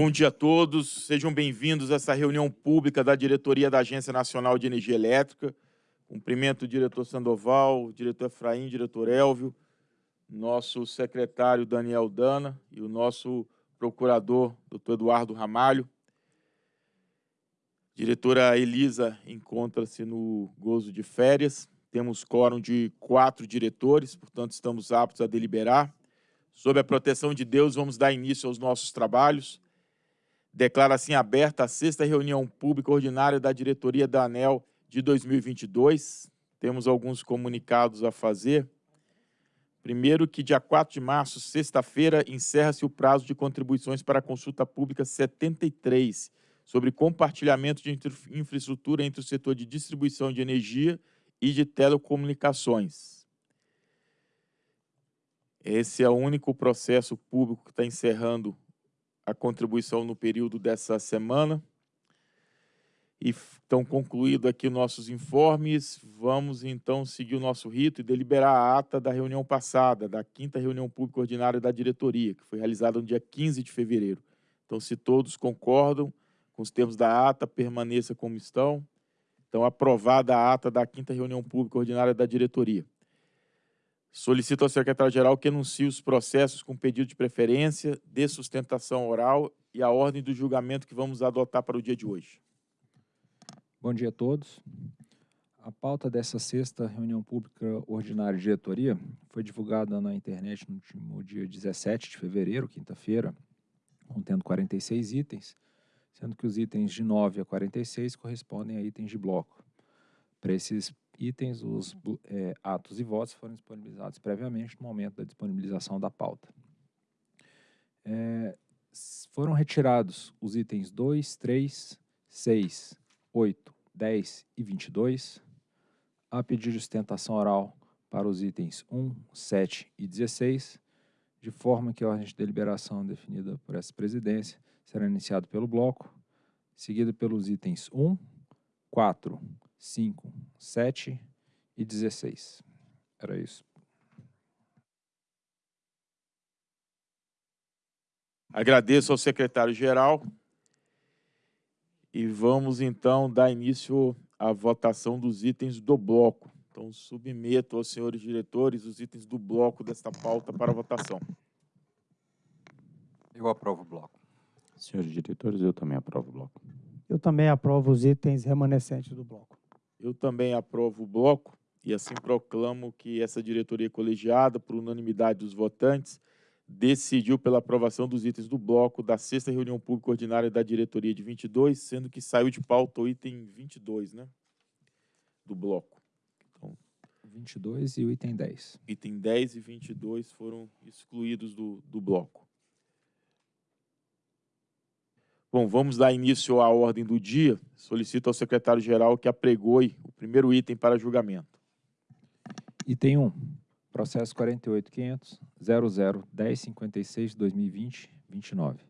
Bom dia a todos, sejam bem-vindos a essa reunião pública da diretoria da Agência Nacional de Energia Elétrica. Cumprimento o diretor Sandoval, o diretor Efraim, o diretor Elvio, nosso secretário Daniel Dana e o nosso procurador, doutor Eduardo Ramalho. diretora Elisa encontra-se no gozo de férias. Temos quórum de quatro diretores, portanto, estamos aptos a deliberar. Sob a proteção de Deus, vamos dar início aos nossos trabalhos. Declara assim aberta a sexta reunião pública ordinária da diretoria da ANEL de 2022. Temos alguns comunicados a fazer. Primeiro, que dia 4 de março, sexta-feira, encerra-se o prazo de contribuições para a consulta pública 73, sobre compartilhamento de infraestrutura entre o setor de distribuição de energia e de telecomunicações. Esse é o único processo público que está encerrando a contribuição no período dessa semana. E estão concluídos aqui nossos informes. Vamos, então, seguir o nosso rito e deliberar a ata da reunião passada, da quinta reunião pública ordinária da diretoria, que foi realizada no dia 15 de fevereiro. Então, se todos concordam com os termos da ata, permaneça como estão. Então, aprovada a ata da quinta reunião pública ordinária da diretoria. Solicito ao secretário-geral que anuncie os processos com pedido de preferência, de sustentação oral e a ordem do julgamento que vamos adotar para o dia de hoje. Bom dia a todos. A pauta dessa sexta reunião pública ordinária de diretoria foi divulgada na internet no último dia 17 de fevereiro, quinta-feira, contendo 46 itens, sendo que os itens de 9 a 46 correspondem a itens de bloco. Para esses itens, os é, atos e votos foram disponibilizados previamente no momento da disponibilização da pauta. É, foram retirados os itens 2, 3, 6, 8, 10 e 22. Há pedido de sustentação oral para os itens 1, 7 e 16, de forma que a ordem de deliberação definida por essa presidência será iniciada pelo bloco, seguida pelos itens 1, 4, 5, 7 e 16. Era isso. Agradeço ao secretário-geral e vamos então dar início à votação dos itens do bloco. Então, submeto aos senhores diretores os itens do bloco desta pauta para votação. Eu aprovo o bloco. Senhores diretores, eu também aprovo o bloco. Eu também aprovo os itens remanescentes do bloco. Eu também aprovo o bloco e assim proclamo que essa diretoria colegiada, por unanimidade dos votantes, decidiu pela aprovação dos itens do bloco da sexta reunião pública ordinária da diretoria de 22, sendo que saiu de pauta o item 22, né? Do bloco. Então, 22 e o item 10. Item 10 e 22 foram excluídos do, do bloco. Bom, vamos dar início à ordem do dia. Solicito ao secretário-geral que apregoe o primeiro item para julgamento. Item 1. Processo 48.500, 001056 2020 29.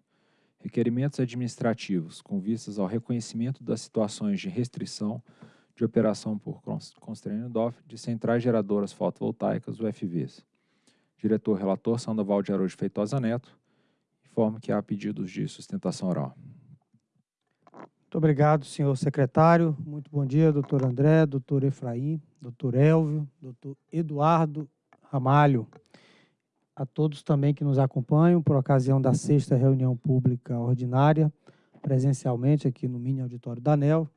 Requerimentos administrativos com vistas ao reconhecimento das situações de restrição de operação por constrangimento de centrais geradoras fotovoltaicas UFVs. Diretor relator Sandoval de Araújo Feitosa Neto, informo que há pedidos de sustentação oral. Muito obrigado, senhor secretário. Muito bom dia, doutor André, doutor Efraim, doutor Elvio, doutor Eduardo Ramalho. A todos também que nos acompanham por ocasião da sexta reunião pública ordinária, presencialmente aqui no Mini Auditório da ANEL,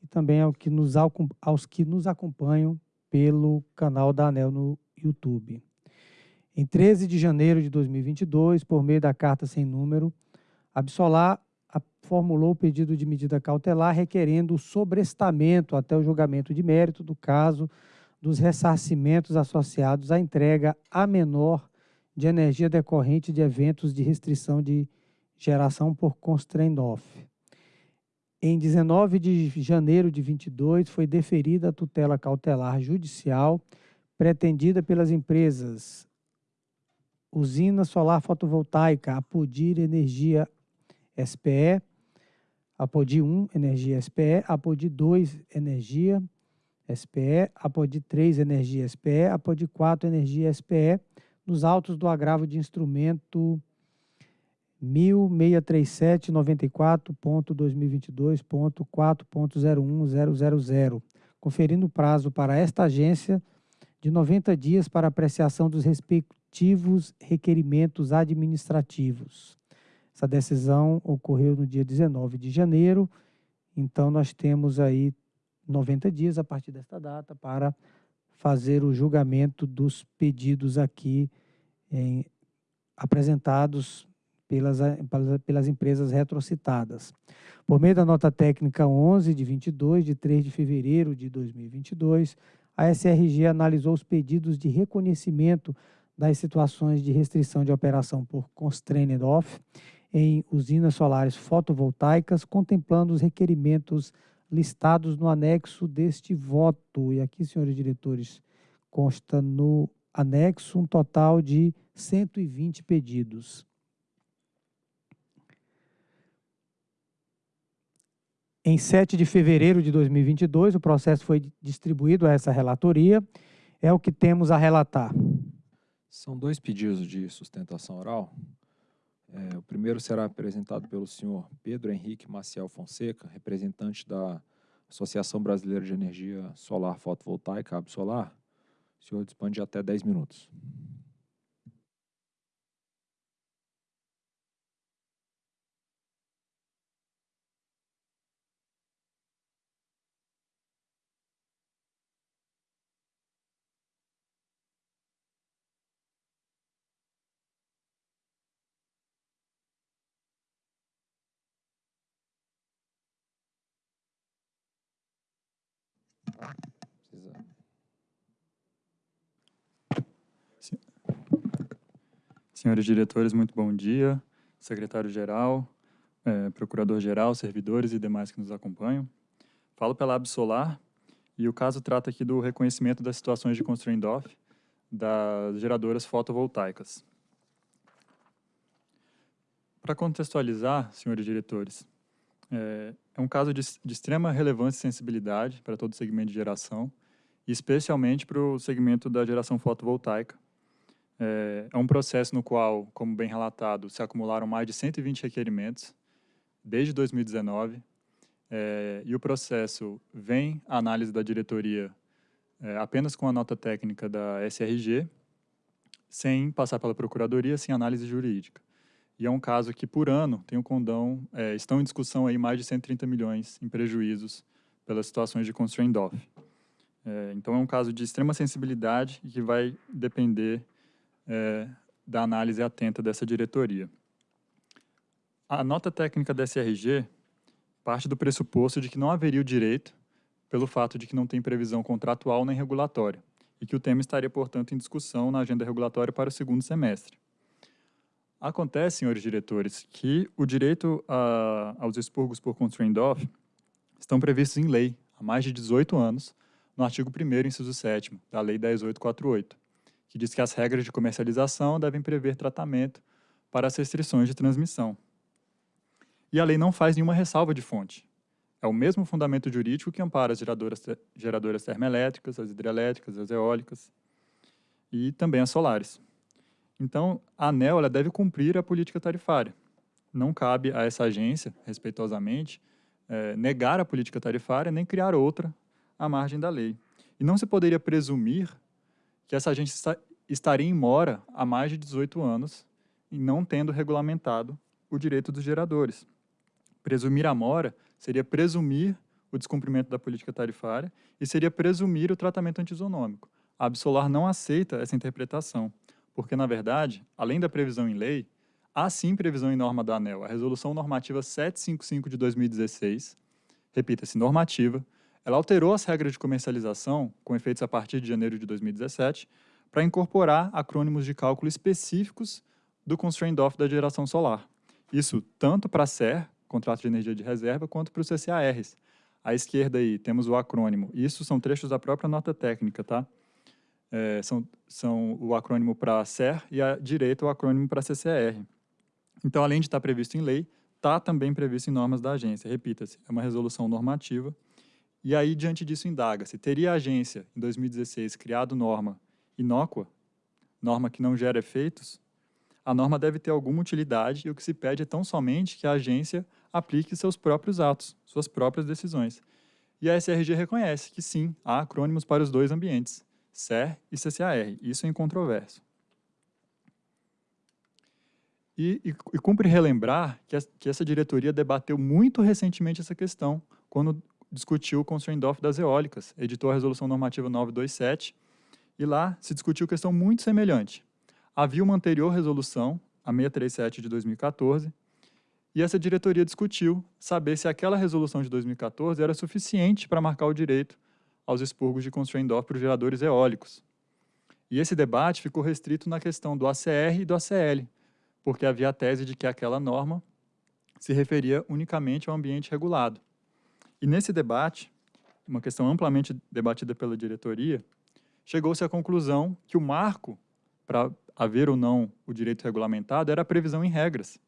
e também aos que nos acompanham pelo canal da ANEL no YouTube. Em 13 de janeiro de 2022, por meio da carta sem número, Absolar formulou o pedido de medida cautelar requerendo o sobrestamento até o julgamento de mérito do caso dos ressarcimentos associados à entrega a menor de energia decorrente de eventos de restrição de geração por constraint off. Em 19 de janeiro de 22, foi deferida a tutela cautelar judicial pretendida pelas empresas Usina Solar Fotovoltaica, Apodir Energia SPE, Apodi 1 Energia SPE, Apodi 2 Energia SPE, Apodi 3 Energia SPE, Apodi 4 Energia SPE, nos autos do agravo de instrumento 163794.2022.4.01000, conferindo prazo para esta agência de 90 dias para apreciação dos respectivos requerimentos administrativos. Essa decisão ocorreu no dia 19 de janeiro, então nós temos aí 90 dias a partir desta data para fazer o julgamento dos pedidos aqui em, apresentados pelas, pelas empresas retrocitadas. Por meio da nota técnica 11 de 22, de 3 de fevereiro de 2022, a SRG analisou os pedidos de reconhecimento das situações de restrição de operação por constrained off em usinas solares fotovoltaicas, contemplando os requerimentos listados no anexo deste voto. E aqui, senhores diretores, consta no anexo um total de 120 pedidos. Em 7 de fevereiro de 2022, o processo foi distribuído a essa relatoria. É o que temos a relatar. São dois pedidos de sustentação oral. É, o primeiro será apresentado pelo senhor Pedro Henrique Maciel Fonseca, representante da Associação Brasileira de Energia Solar Fotovoltaica, Absolar. O senhor dispõe de até 10 minutos. Senhores diretores, muito bom dia. Secretário-geral, é, procurador-geral, servidores e demais que nos acompanham. Falo pela Absolar e o caso trata aqui do reconhecimento das situações de constraint off das geradoras fotovoltaicas. Para contextualizar, senhores diretores, é, é um caso de, de, extrema relevância e sensibilidade para todo o segmento de geração, e especialmente para o segmento da geração fotovoltaica. É, é um processo no qual, como bem relatado, se acumularam mais de 120 requerimentos desde 2019, é, e o processo vem à análise da diretoria é, apenas com a nota técnica da SRG, sem passar pela procuradoria, sem análise jurídica. E é um caso que, por ano, tem o um condão, é, estão em discussão aí mais de 130 milhões em prejuízos pelas situações de constraint off. É, então, é um caso de extrema sensibilidade e que vai depender é, da análise atenta dessa diretoria. A nota técnica da SRG parte do pressuposto de que não haveria o direito pelo fato de que não tem previsão contratual nem regulatória e que o tema estaria, portanto, em discussão na agenda regulatória para o segundo semestre. Acontece, senhores diretores, que o direito a, aos expurgos por constraint off estão previstos em lei há mais de 18 anos, no artigo 1 inciso 7 da Lei 10848, que diz que as regras de comercialização devem prever tratamento para as restrições de transmissão. E a lei não faz nenhuma ressalva de fonte. É o mesmo fundamento jurídico que ampara as geradoras, geradoras termoelétricas, as hidrelétricas, as eólicas e também as solares. Então, a ANEL ela deve cumprir a política tarifária. Não cabe a essa agência, respeitosamente, é, negar a política tarifária nem criar outra à margem da lei. E não se poderia presumir que essa agência está, estaria em mora há mais de 18 anos e não tendo regulamentado o direito dos geradores. Presumir a mora seria presumir o descumprimento da política tarifária e seria presumir o tratamento antisonômico. A Absolar não aceita essa interpretação porque, na verdade, além da previsão em lei, há sim previsão em norma da ANEL. A Resolução Normativa 755 de 2016, repita-se, normativa, ela alterou as regras de comercialização, com efeitos a partir de janeiro de 2017, para incorporar acrônimos de cálculo específicos do constraint off da geração solar. Isso tanto para a SER, Contrato de Energia de Reserva, quanto para os CCARs. À esquerda aí temos o acrônimo. Isso são trechos da própria nota técnica, tá? É, são, são o acrônimo para SER e a direita o acrônimo para CCR. Então, além de estar previsto em lei, está também previsto em normas da agência. Repita-se, é uma resolução normativa. E aí, diante disso, indaga-se, teria a agência, em 2016, criado norma inócua, norma que não gera efeitos? A norma deve ter alguma utilidade e o que se pede é tão somente que a agência aplique seus próprios atos, suas próprias decisões. E a SRG reconhece que sim, há acrônimos para os dois ambientes, CER e CCAR. Isso é incontroverso. E, e, e cumpre relembrar que, a, que, essa diretoria debateu muito recentemente essa questão, quando discutiu o constraint off das eólicas, editou a Resolução Normativa 927, e lá se discutiu questão muito semelhante. Havia uma anterior resolução, a 637 de 2014, e essa diretoria discutiu saber se aquela resolução de 2014 era suficiente para marcar o direito aos expurgos de constraint off para os geradores eólicos. E esse debate ficou restrito na questão do ACR e do ACL, porque havia a tese de que aquela norma se referia unicamente ao ambiente regulado. E nesse debate, uma questão amplamente debatida pela diretoria, chegou-se à conclusão que o marco para haver ou não o direito regulamentado era a previsão em regras.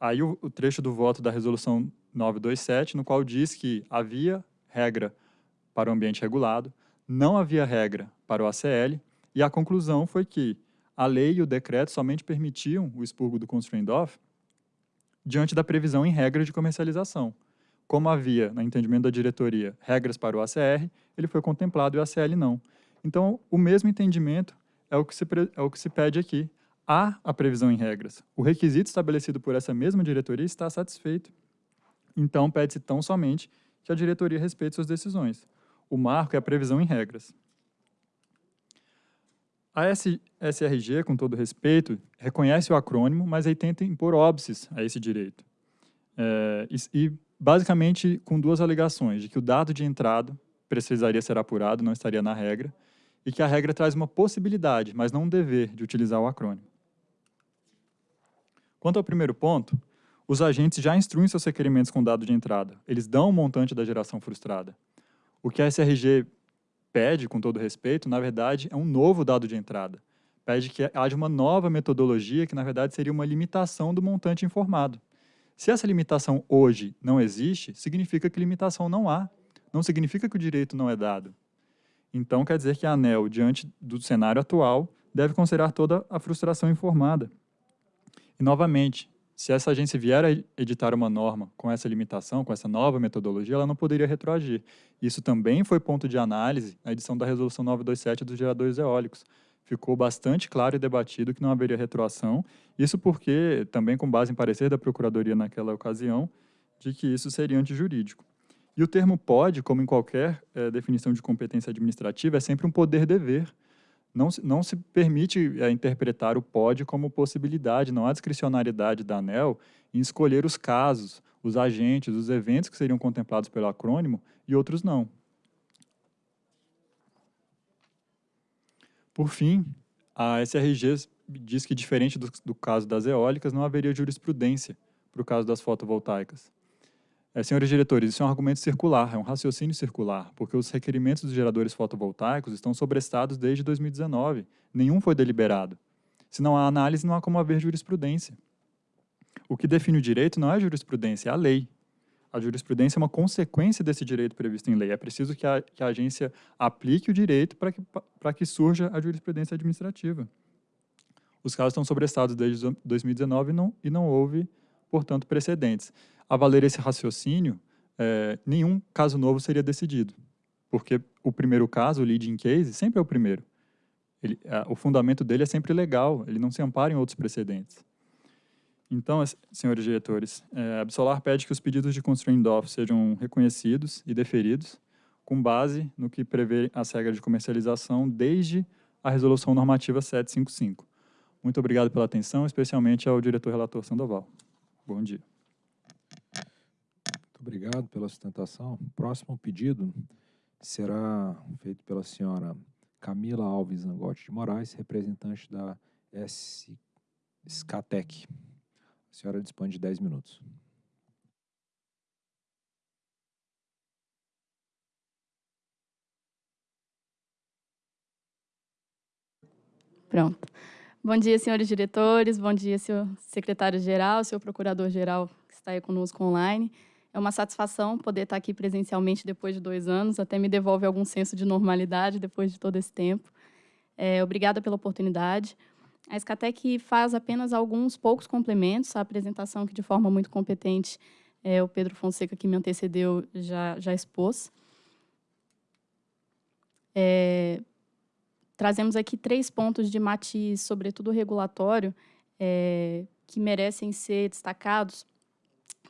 Aí o, o trecho do voto da resolução 927, no qual diz que havia regra para o ambiente regulado, não havia regra para o ACL, e a conclusão foi que a lei e o decreto somente permitiam o expurgo do constraint off diante da previsão em regras de comercialização. Como havia, no entendimento da diretoria, regras para o ACR, ele foi contemplado e o ACL não. Então, o mesmo entendimento é o que se, é o que se pede aqui. Há a previsão em regras. O requisito estabelecido por essa mesma diretoria está satisfeito. Então, pede-se tão somente que a diretoria respeite suas decisões. O marco é a previsão em regras. A SRG, com todo respeito, reconhece o acrônimo, mas aí tenta impor óbices a esse direito. É, e, e, basicamente, com duas alegações, de que o dado de entrada precisaria ser apurado, não estaria na regra, e que a regra traz uma possibilidade, mas não um dever, de utilizar o acrônimo. Quanto ao primeiro ponto, os agentes já instruem seus requerimentos com dado de entrada. Eles dão o montante da geração frustrada. O que a SRG pede, com todo respeito, na verdade, é um novo dado de entrada. Pede que haja uma nova metodologia, que na verdade seria uma limitação do montante informado. Se essa limitação hoje não existe, significa que limitação não há. Não significa que o direito não é dado. Então, quer dizer que a ANEL, diante do cenário atual, deve considerar toda a frustração informada. E, novamente, se essa agência vier a editar uma norma com essa limitação, com essa nova metodologia, ela não poderia retroagir. Isso também foi ponto de análise na edição da Resolução 927 dos geradores eólicos. Ficou bastante claro e debatido que não haveria retroação, isso porque, também com base em parecer da Procuradoria naquela ocasião, de que isso seria antijurídico. E o termo pode, como em qualquer é, definição de competência administrativa, é sempre um poder-dever, não, não se permite é, interpretar o pode como possibilidade, não há discricionariedade da ANEL em escolher os casos, os agentes, os eventos que seriam contemplados pelo acrônimo e outros não. Por fim, a SRG diz que, diferente do, do caso das eólicas, não haveria jurisprudência para o caso das fotovoltaicas. É, senhores diretores, isso é um argumento circular, é um raciocínio circular, porque os requerimentos dos geradores fotovoltaicos estão sobrestados desde 2019. Nenhum foi deliberado. Se não há análise, não há como haver jurisprudência. O que define o direito não é a jurisprudência, é a lei. A jurisprudência é uma consequência desse direito previsto em lei. É preciso que a, que a agência aplique o direito para que, que surja a jurisprudência administrativa. Os casos estão sobrestados desde 2019 e não, e não houve, portanto, precedentes a valer esse raciocínio, é, nenhum caso novo seria decidido, porque o primeiro caso, o leading case, sempre é o primeiro. Ele, a, o fundamento dele é sempre legal, ele não se ampara em outros precedentes. Então, senhores diretores, é, a Absolar pede que os pedidos de constraint off sejam reconhecidos e deferidos, com base no que prevê as regras de comercialização desde a Resolução Normativa 755. Muito obrigado pela atenção, especialmente ao diretor relator Sandoval. Bom dia. Muito obrigado pela sustentação. O próximo pedido será feito pela senhora Camila Alves Angotti de Moraes, representante da SCATEC. A senhora dispõe de 10 minutos. Pronto. Bom dia, senhores diretores, bom dia, senhor secretário-geral, senhor procurador-geral que está aí conosco online. É uma satisfação poder estar aqui presencialmente depois de dois anos, até me devolve algum senso de normalidade depois de todo esse tempo. É, obrigada pela oportunidade. A Escatec faz apenas alguns poucos complementos à apresentação que, de forma muito competente, é, o Pedro Fonseca, que me antecedeu, já, já expôs. É, trazemos aqui três pontos de matiz, sobretudo regulatório, é, que merecem ser destacados,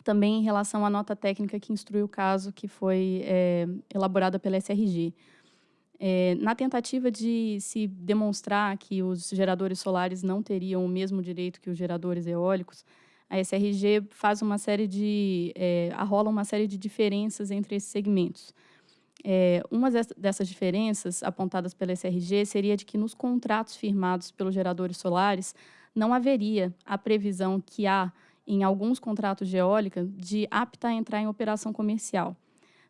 também em relação à nota técnica que instrui o caso, que foi é, elaborada pela SRG. É, na tentativa de se demonstrar que os geradores solares não teriam o mesmo direito que os geradores eólicos, a SRG faz uma série de é, arrola uma série de diferenças entre esses segmentos. É, uma dessas diferenças apontadas pela SRG seria de que nos contratos firmados pelos geradores solares não haveria a previsão que há em alguns contratos de eólica de apta a entrar em operação comercial.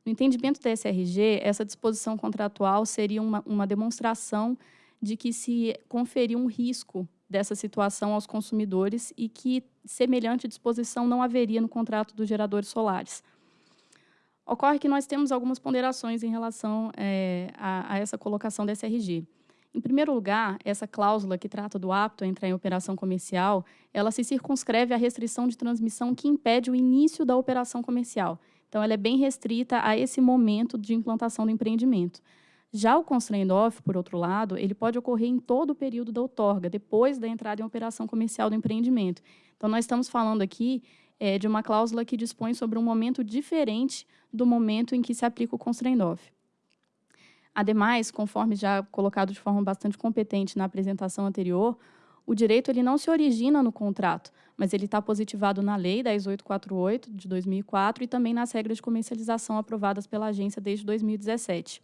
No entendimento da SRG, essa disposição contratual seria uma, uma demonstração de que se conferiu um risco dessa situação aos consumidores e que semelhante disposição não haveria no contrato dos geradores solares. Ocorre que nós temos algumas ponderações em relação é, a, a, essa colocação da SRG. Em primeiro lugar, essa cláusula que trata do apto a entrar em operação comercial, ela se circunscreve à restrição de transmissão que impede o início da operação comercial. Então, ela é bem restrita a esse momento de implantação do empreendimento. Já o constraint off, por outro lado, ele pode ocorrer em todo o período da outorga, depois da entrada em operação comercial do empreendimento. Então, nós estamos falando aqui é, de uma cláusula que dispõe sobre um momento diferente do momento em que se aplica o constraint off. Ademais, conforme já colocado de forma bastante competente na apresentação anterior, o direito ele não se origina no contrato, mas ele está positivado na Lei 10848 de 2004 e também nas regras de comercialização aprovadas pela agência desde 2017.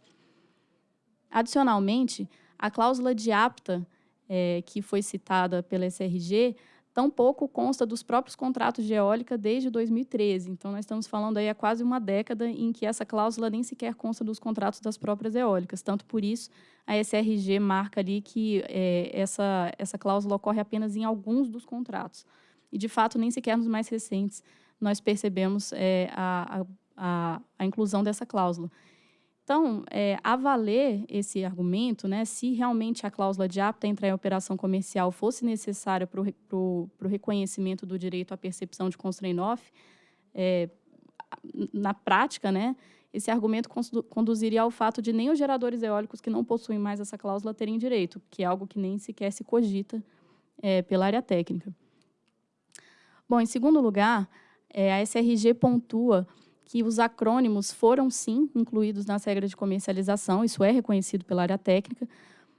Adicionalmente, a cláusula de apta, é, que foi citada pela SRG, tampouco consta dos próprios contratos de eólica desde 2013. Então, nós estamos falando aí há quase uma década em que essa cláusula nem sequer consta dos contratos das próprias eólicas. Tanto por isso, a SRG marca ali que é, essa, essa cláusula ocorre apenas em alguns dos contratos. E, de fato, nem sequer nos mais recentes nós percebemos é, a, a, a inclusão dessa cláusula. Então, é, a valer esse argumento, né, se realmente a cláusula de apta entrar em operação comercial fosse necessária para o reconhecimento do direito à percepção de constraint off, é, na prática, né, esse argumento conduziria ao fato de nem os geradores eólicos que não possuem mais essa cláusula terem direito, que é algo que nem sequer se cogita é, pela área técnica. Bom, em segundo lugar, é, a SRG pontua que os acrônimos foram, sim, incluídos nas regras de comercialização, isso é reconhecido pela área técnica,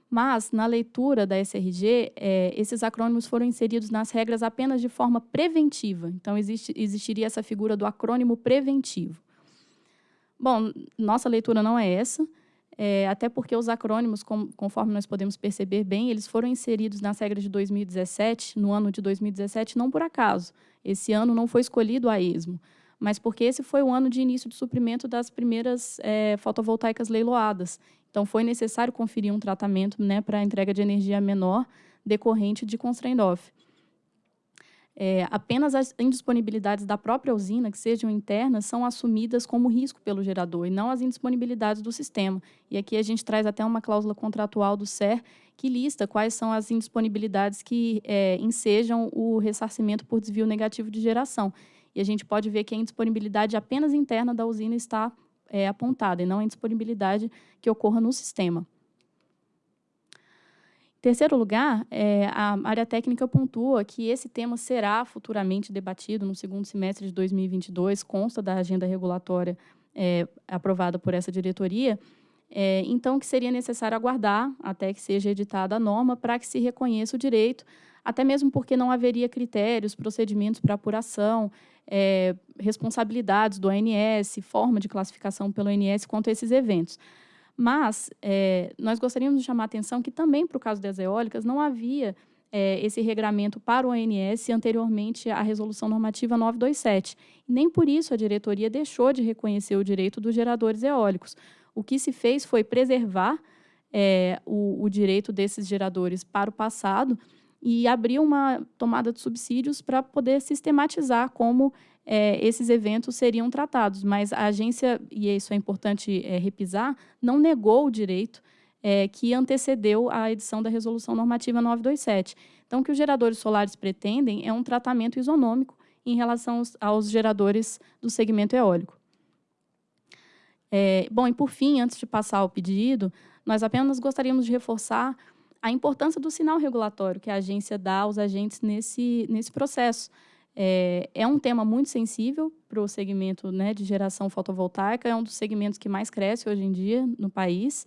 mas, na leitura da SRG, é, esses acrônimos foram inseridos nas regras apenas de forma preventiva. Então, existe, existiria essa figura do acrônimo preventivo. Bom, nossa leitura não é essa, é, até porque os acrônimos, com, conforme nós podemos perceber bem, eles foram inseridos nas regras de 2017, no ano de 2017, não por acaso. Esse ano não foi escolhido a esmo mas porque esse foi o ano de início de suprimento das primeiras é, fotovoltaicas leiloadas. Então, foi necessário conferir um tratamento né, para a entrega de energia menor decorrente de constraint off. É, apenas as indisponibilidades da própria usina, que sejam internas, são assumidas como risco pelo gerador, e não as indisponibilidades do sistema. E aqui a gente traz até uma cláusula contratual do SER que lista quais são as indisponibilidades que é, ensejam o ressarcimento por desvio negativo de geração e a gente pode ver que a indisponibilidade apenas interna da usina está é, apontada, e não a indisponibilidade que ocorra no sistema. Em terceiro lugar, é, a área técnica pontua que esse tema será futuramente debatido no segundo semestre de 2022, consta da agenda regulatória é, aprovada por essa diretoria, é, então que seria necessário aguardar até que seja editada a norma para que se reconheça o direito, até mesmo porque não haveria critérios, procedimentos para apuração, é, responsabilidades do ONS, forma de classificação pelo ONS quanto a esses eventos. Mas é, nós gostaríamos de chamar a atenção que também, para o caso das eólicas, não havia é, esse regramento para o ONS anteriormente à Resolução Normativa 927. Nem por isso a diretoria deixou de reconhecer o direito dos geradores eólicos. O que se fez foi preservar é, o, o direito desses geradores para o passado e abriu uma tomada de subsídios para poder sistematizar como é, esses eventos seriam tratados. Mas a agência, e isso é importante é, repisar, não negou o direito é, que antecedeu a edição da Resolução Normativa 927. Então, o que os geradores solares pretendem é um tratamento isonômico em relação aos, aos geradores do segmento eólico. É, bom, e por fim, antes de passar ao pedido, nós apenas gostaríamos de reforçar a importância do sinal regulatório que a agência dá aos agentes nesse, nesse processo. É, é um tema muito sensível para o segmento né, de geração fotovoltaica, é um dos segmentos que mais cresce hoje em dia no país.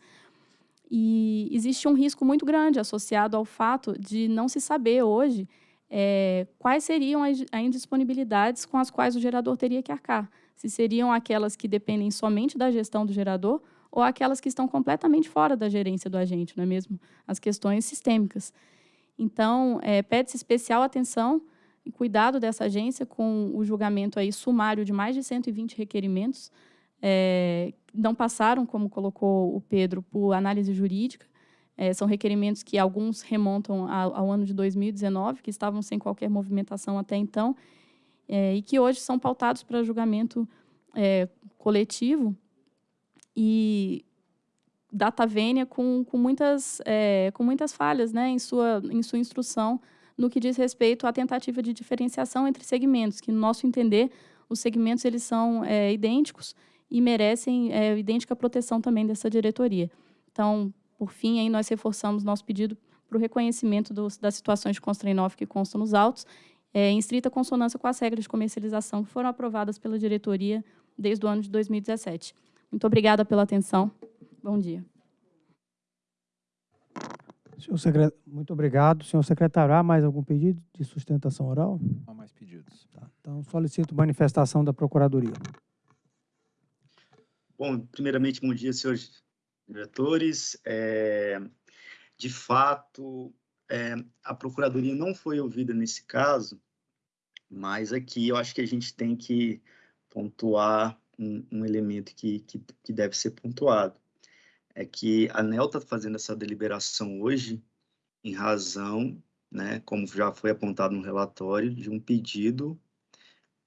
E existe um risco muito grande associado ao fato de não se saber hoje é, quais seriam as, as indisponibilidades com as quais o gerador teria que arcar. Se seriam aquelas que dependem somente da gestão do gerador ou aquelas que estão completamente fora da gerência do agente, não é mesmo? As questões sistêmicas. Então, é, pede-se especial atenção e cuidado dessa agência com o julgamento aí sumário de mais de 120 requerimentos, é, não passaram, como colocou o Pedro, por análise jurídica. É, são requerimentos que alguns remontam ao, ao, ano de 2019, que estavam sem qualquer movimentação até então, é, e que hoje são pautados para julgamento é, coletivo e data vênia com, com, muitas, é, com muitas falhas né, em, sua, em sua instrução no que diz respeito à tentativa de diferenciação entre segmentos, que, no nosso entender, os segmentos eles são é, idênticos e merecem é, idêntica proteção também dessa diretoria. Então, por fim, aí nós reforçamos nosso pedido para o reconhecimento dos, das situações de constraint que constam nos autos, é, em estrita consonância com as regras de comercialização que foram aprovadas pela diretoria desde o ano de 2017. Muito obrigada pela atenção. Bom dia. Senhor Muito obrigado. Senhor secretário, há mais algum pedido de sustentação oral? Não há mais pedidos. Tá. Então, solicito manifestação da Procuradoria. Bom, primeiramente, bom dia, senhores diretores. É, de fato, é, a Procuradoria não foi ouvida nesse caso, mas aqui eu acho que a gente tem que pontuar um, um elemento que, que, que deve ser pontuado é que a ANEL está fazendo essa deliberação hoje em razão, né, como já foi apontado no relatório, de um pedido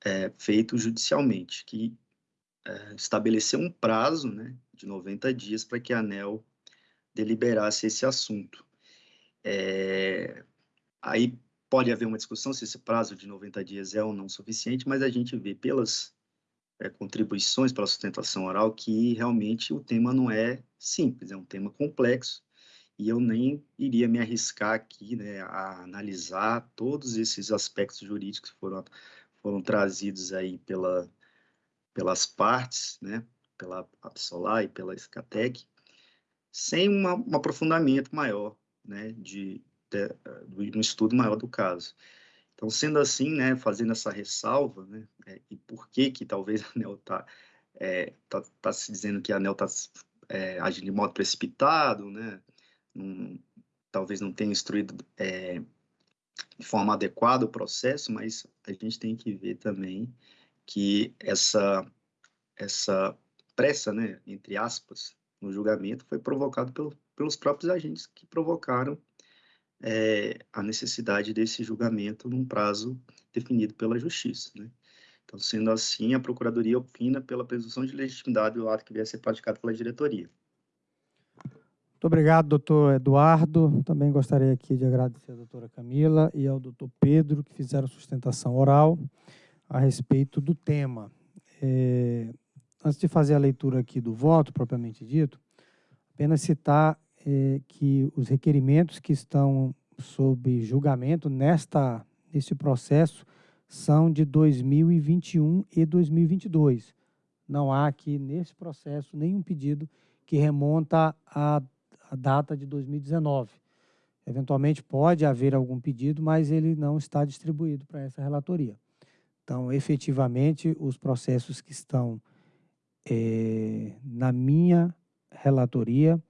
é, feito judicialmente, que é, estabeleceu um prazo né, de 90 dias para que a ANEL deliberasse esse assunto. É, aí pode haver uma discussão se esse prazo de 90 dias é ou não suficiente, mas a gente vê pelas é, contribuições para a sustentação oral que realmente o tema não é simples, é um tema complexo e eu nem iria me arriscar aqui né, a analisar todos esses aspectos jurídicos que foram, foram trazidos aí pela, pelas partes, né, pela Absolar e pela Escatec, sem uma, um aprofundamento maior, né, de, de, de um estudo maior do caso. Então, sendo assim, né, fazendo essa ressalva, né, que talvez a ANEL está é, tá, tá se dizendo que a ANEL está é, agindo de modo precipitado, né, não, talvez não tenha instruído é, de forma adequada o processo, mas a gente tem que ver também que essa, essa pressa, né, entre aspas, no julgamento foi provocado pelo, pelos próprios agentes que provocaram é, a necessidade desse julgamento num prazo definido pela Justiça. Né? Então, sendo assim, a Procuradoria opina pela presunção de legitimidade do ato que vier a ser praticado pela diretoria. Muito obrigado, doutor Eduardo. Também gostaria aqui de agradecer à doutora Camila e ao doutor Pedro, que fizeram sustentação oral a respeito do tema. É, antes de fazer a leitura aqui do voto, propriamente dito, apenas citar é, que os requerimentos que estão sob julgamento nesta neste processo são de 2021 e 2022. Não há aqui nesse processo nenhum pedido que remonta à, à data de 2019. Eventualmente pode haver algum pedido, mas ele não está distribuído para essa relatoria. Então, efetivamente, os processos que estão é, na minha relatoria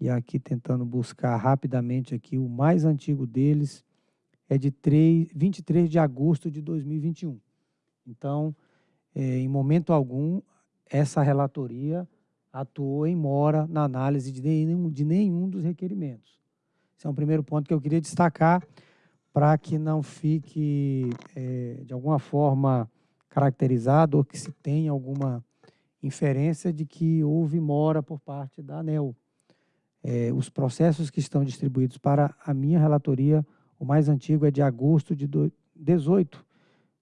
e aqui tentando buscar rapidamente aqui, o mais antigo deles é de 3, 23 de agosto de 2021. Então, é, em momento algum, essa relatoria atuou em mora na análise de nenhum, de nenhum dos requerimentos. Esse é um primeiro ponto que eu queria destacar para que não fique, é, de alguma forma, caracterizado ou que se tenha alguma inferência de que houve mora por parte da ANEL é, os processos que estão distribuídos para a minha relatoria, o mais antigo é de agosto de do, 18,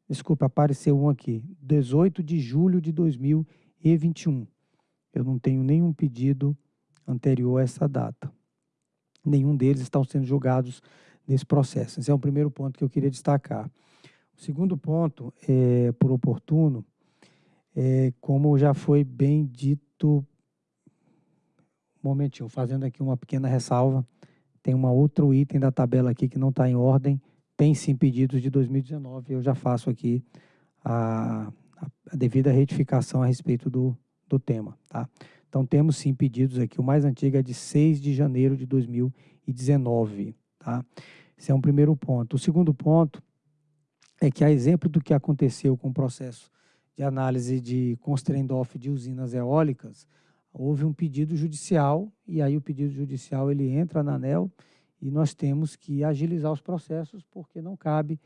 desculpa, apareceu um aqui, 18 de julho de 2021. Eu não tenho nenhum pedido anterior a essa data. Nenhum deles estão sendo julgados nesse processo. Esse é o primeiro ponto que eu queria destacar. O segundo ponto, é, por oportuno, é, como já foi bem dito, um momentinho, fazendo aqui uma pequena ressalva, tem um outro item da tabela aqui que não está em ordem, tem sim pedidos de 2019, eu já faço aqui a, a devida retificação a respeito do, do tema. Tá? Então, temos sim pedidos aqui, o mais antigo é de 6 de janeiro de 2019. Tá? Esse é um primeiro ponto. O segundo ponto é que, a exemplo do que aconteceu com o processo de análise de constraint-off de usinas eólicas, houve um pedido judicial, e aí o pedido judicial ele entra na ANEL, e nós temos que agilizar os processos, porque não cabe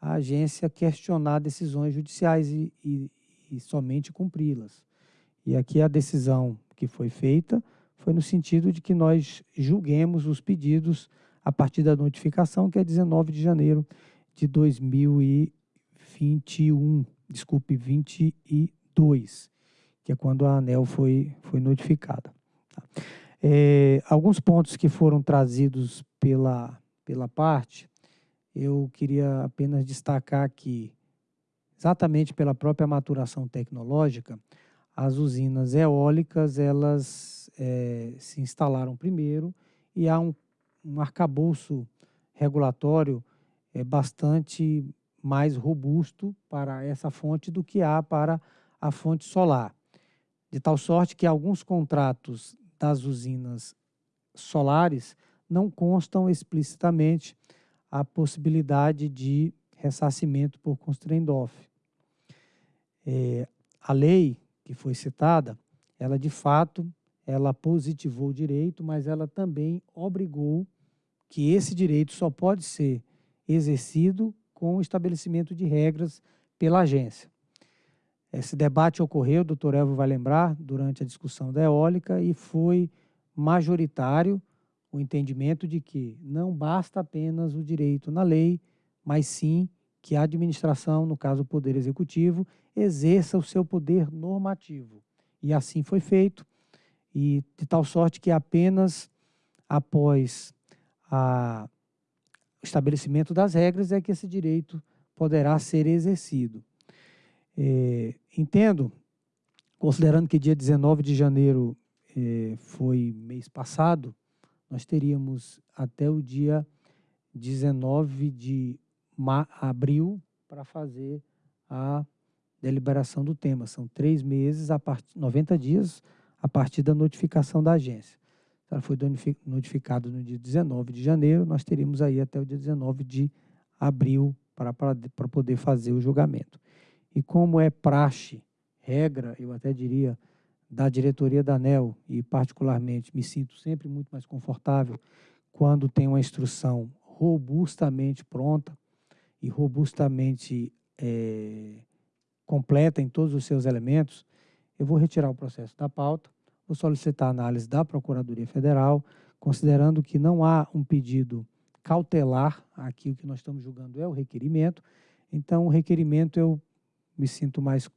à agência questionar decisões judiciais e, e, e somente cumpri-las. E aqui a decisão que foi feita foi no sentido de que nós julguemos os pedidos a partir da notificação, que é 19 de janeiro de 2021, desculpe, 22, que é quando a ANEL foi, foi notificada. Tá? É, alguns pontos que foram trazidos pela, pela parte, eu queria apenas destacar que, exatamente pela própria maturação tecnológica, as usinas eólicas, elas é, se instalaram primeiro e há um, um arcabouço regulatório é, bastante mais robusto para essa fonte do que há para a fonte solar. De tal sorte que alguns contratos das usinas solares não constam explicitamente a possibilidade de ressarcimento por constraint off. É, a lei que foi citada, ela de fato, ela positivou o direito, mas ela também obrigou que esse direito só pode ser exercido com o estabelecimento de regras pela agência. Esse debate ocorreu, o doutor Elvio vai lembrar, durante a discussão da eólica e foi majoritário o entendimento de que não basta apenas o direito na lei, mas sim que a administração, no caso o Poder Executivo, exerça o seu poder normativo. E assim foi feito, e de tal sorte que apenas após o estabelecimento das regras é que esse direito poderá ser exercido. É, entendo, considerando que dia 19 de janeiro é, foi mês passado, nós teríamos até o dia 19 de abril para fazer a deliberação do tema. São três meses, a part... 90 dias a partir da notificação da agência. Ela foi notificada no dia 19 de janeiro, nós teríamos aí até o dia 19 de abril para, para, para poder fazer o julgamento. E como é praxe, regra, eu até diria, da diretoria da ANEL, e particularmente me sinto sempre muito mais confortável quando tem uma instrução robustamente pronta e robustamente é, completa em todos os seus elementos, eu vou retirar o processo da pauta, vou solicitar análise da Procuradoria Federal, considerando que não há um pedido cautelar, aqui o que nós estamos julgando é o requerimento, então o requerimento eu me sinto mais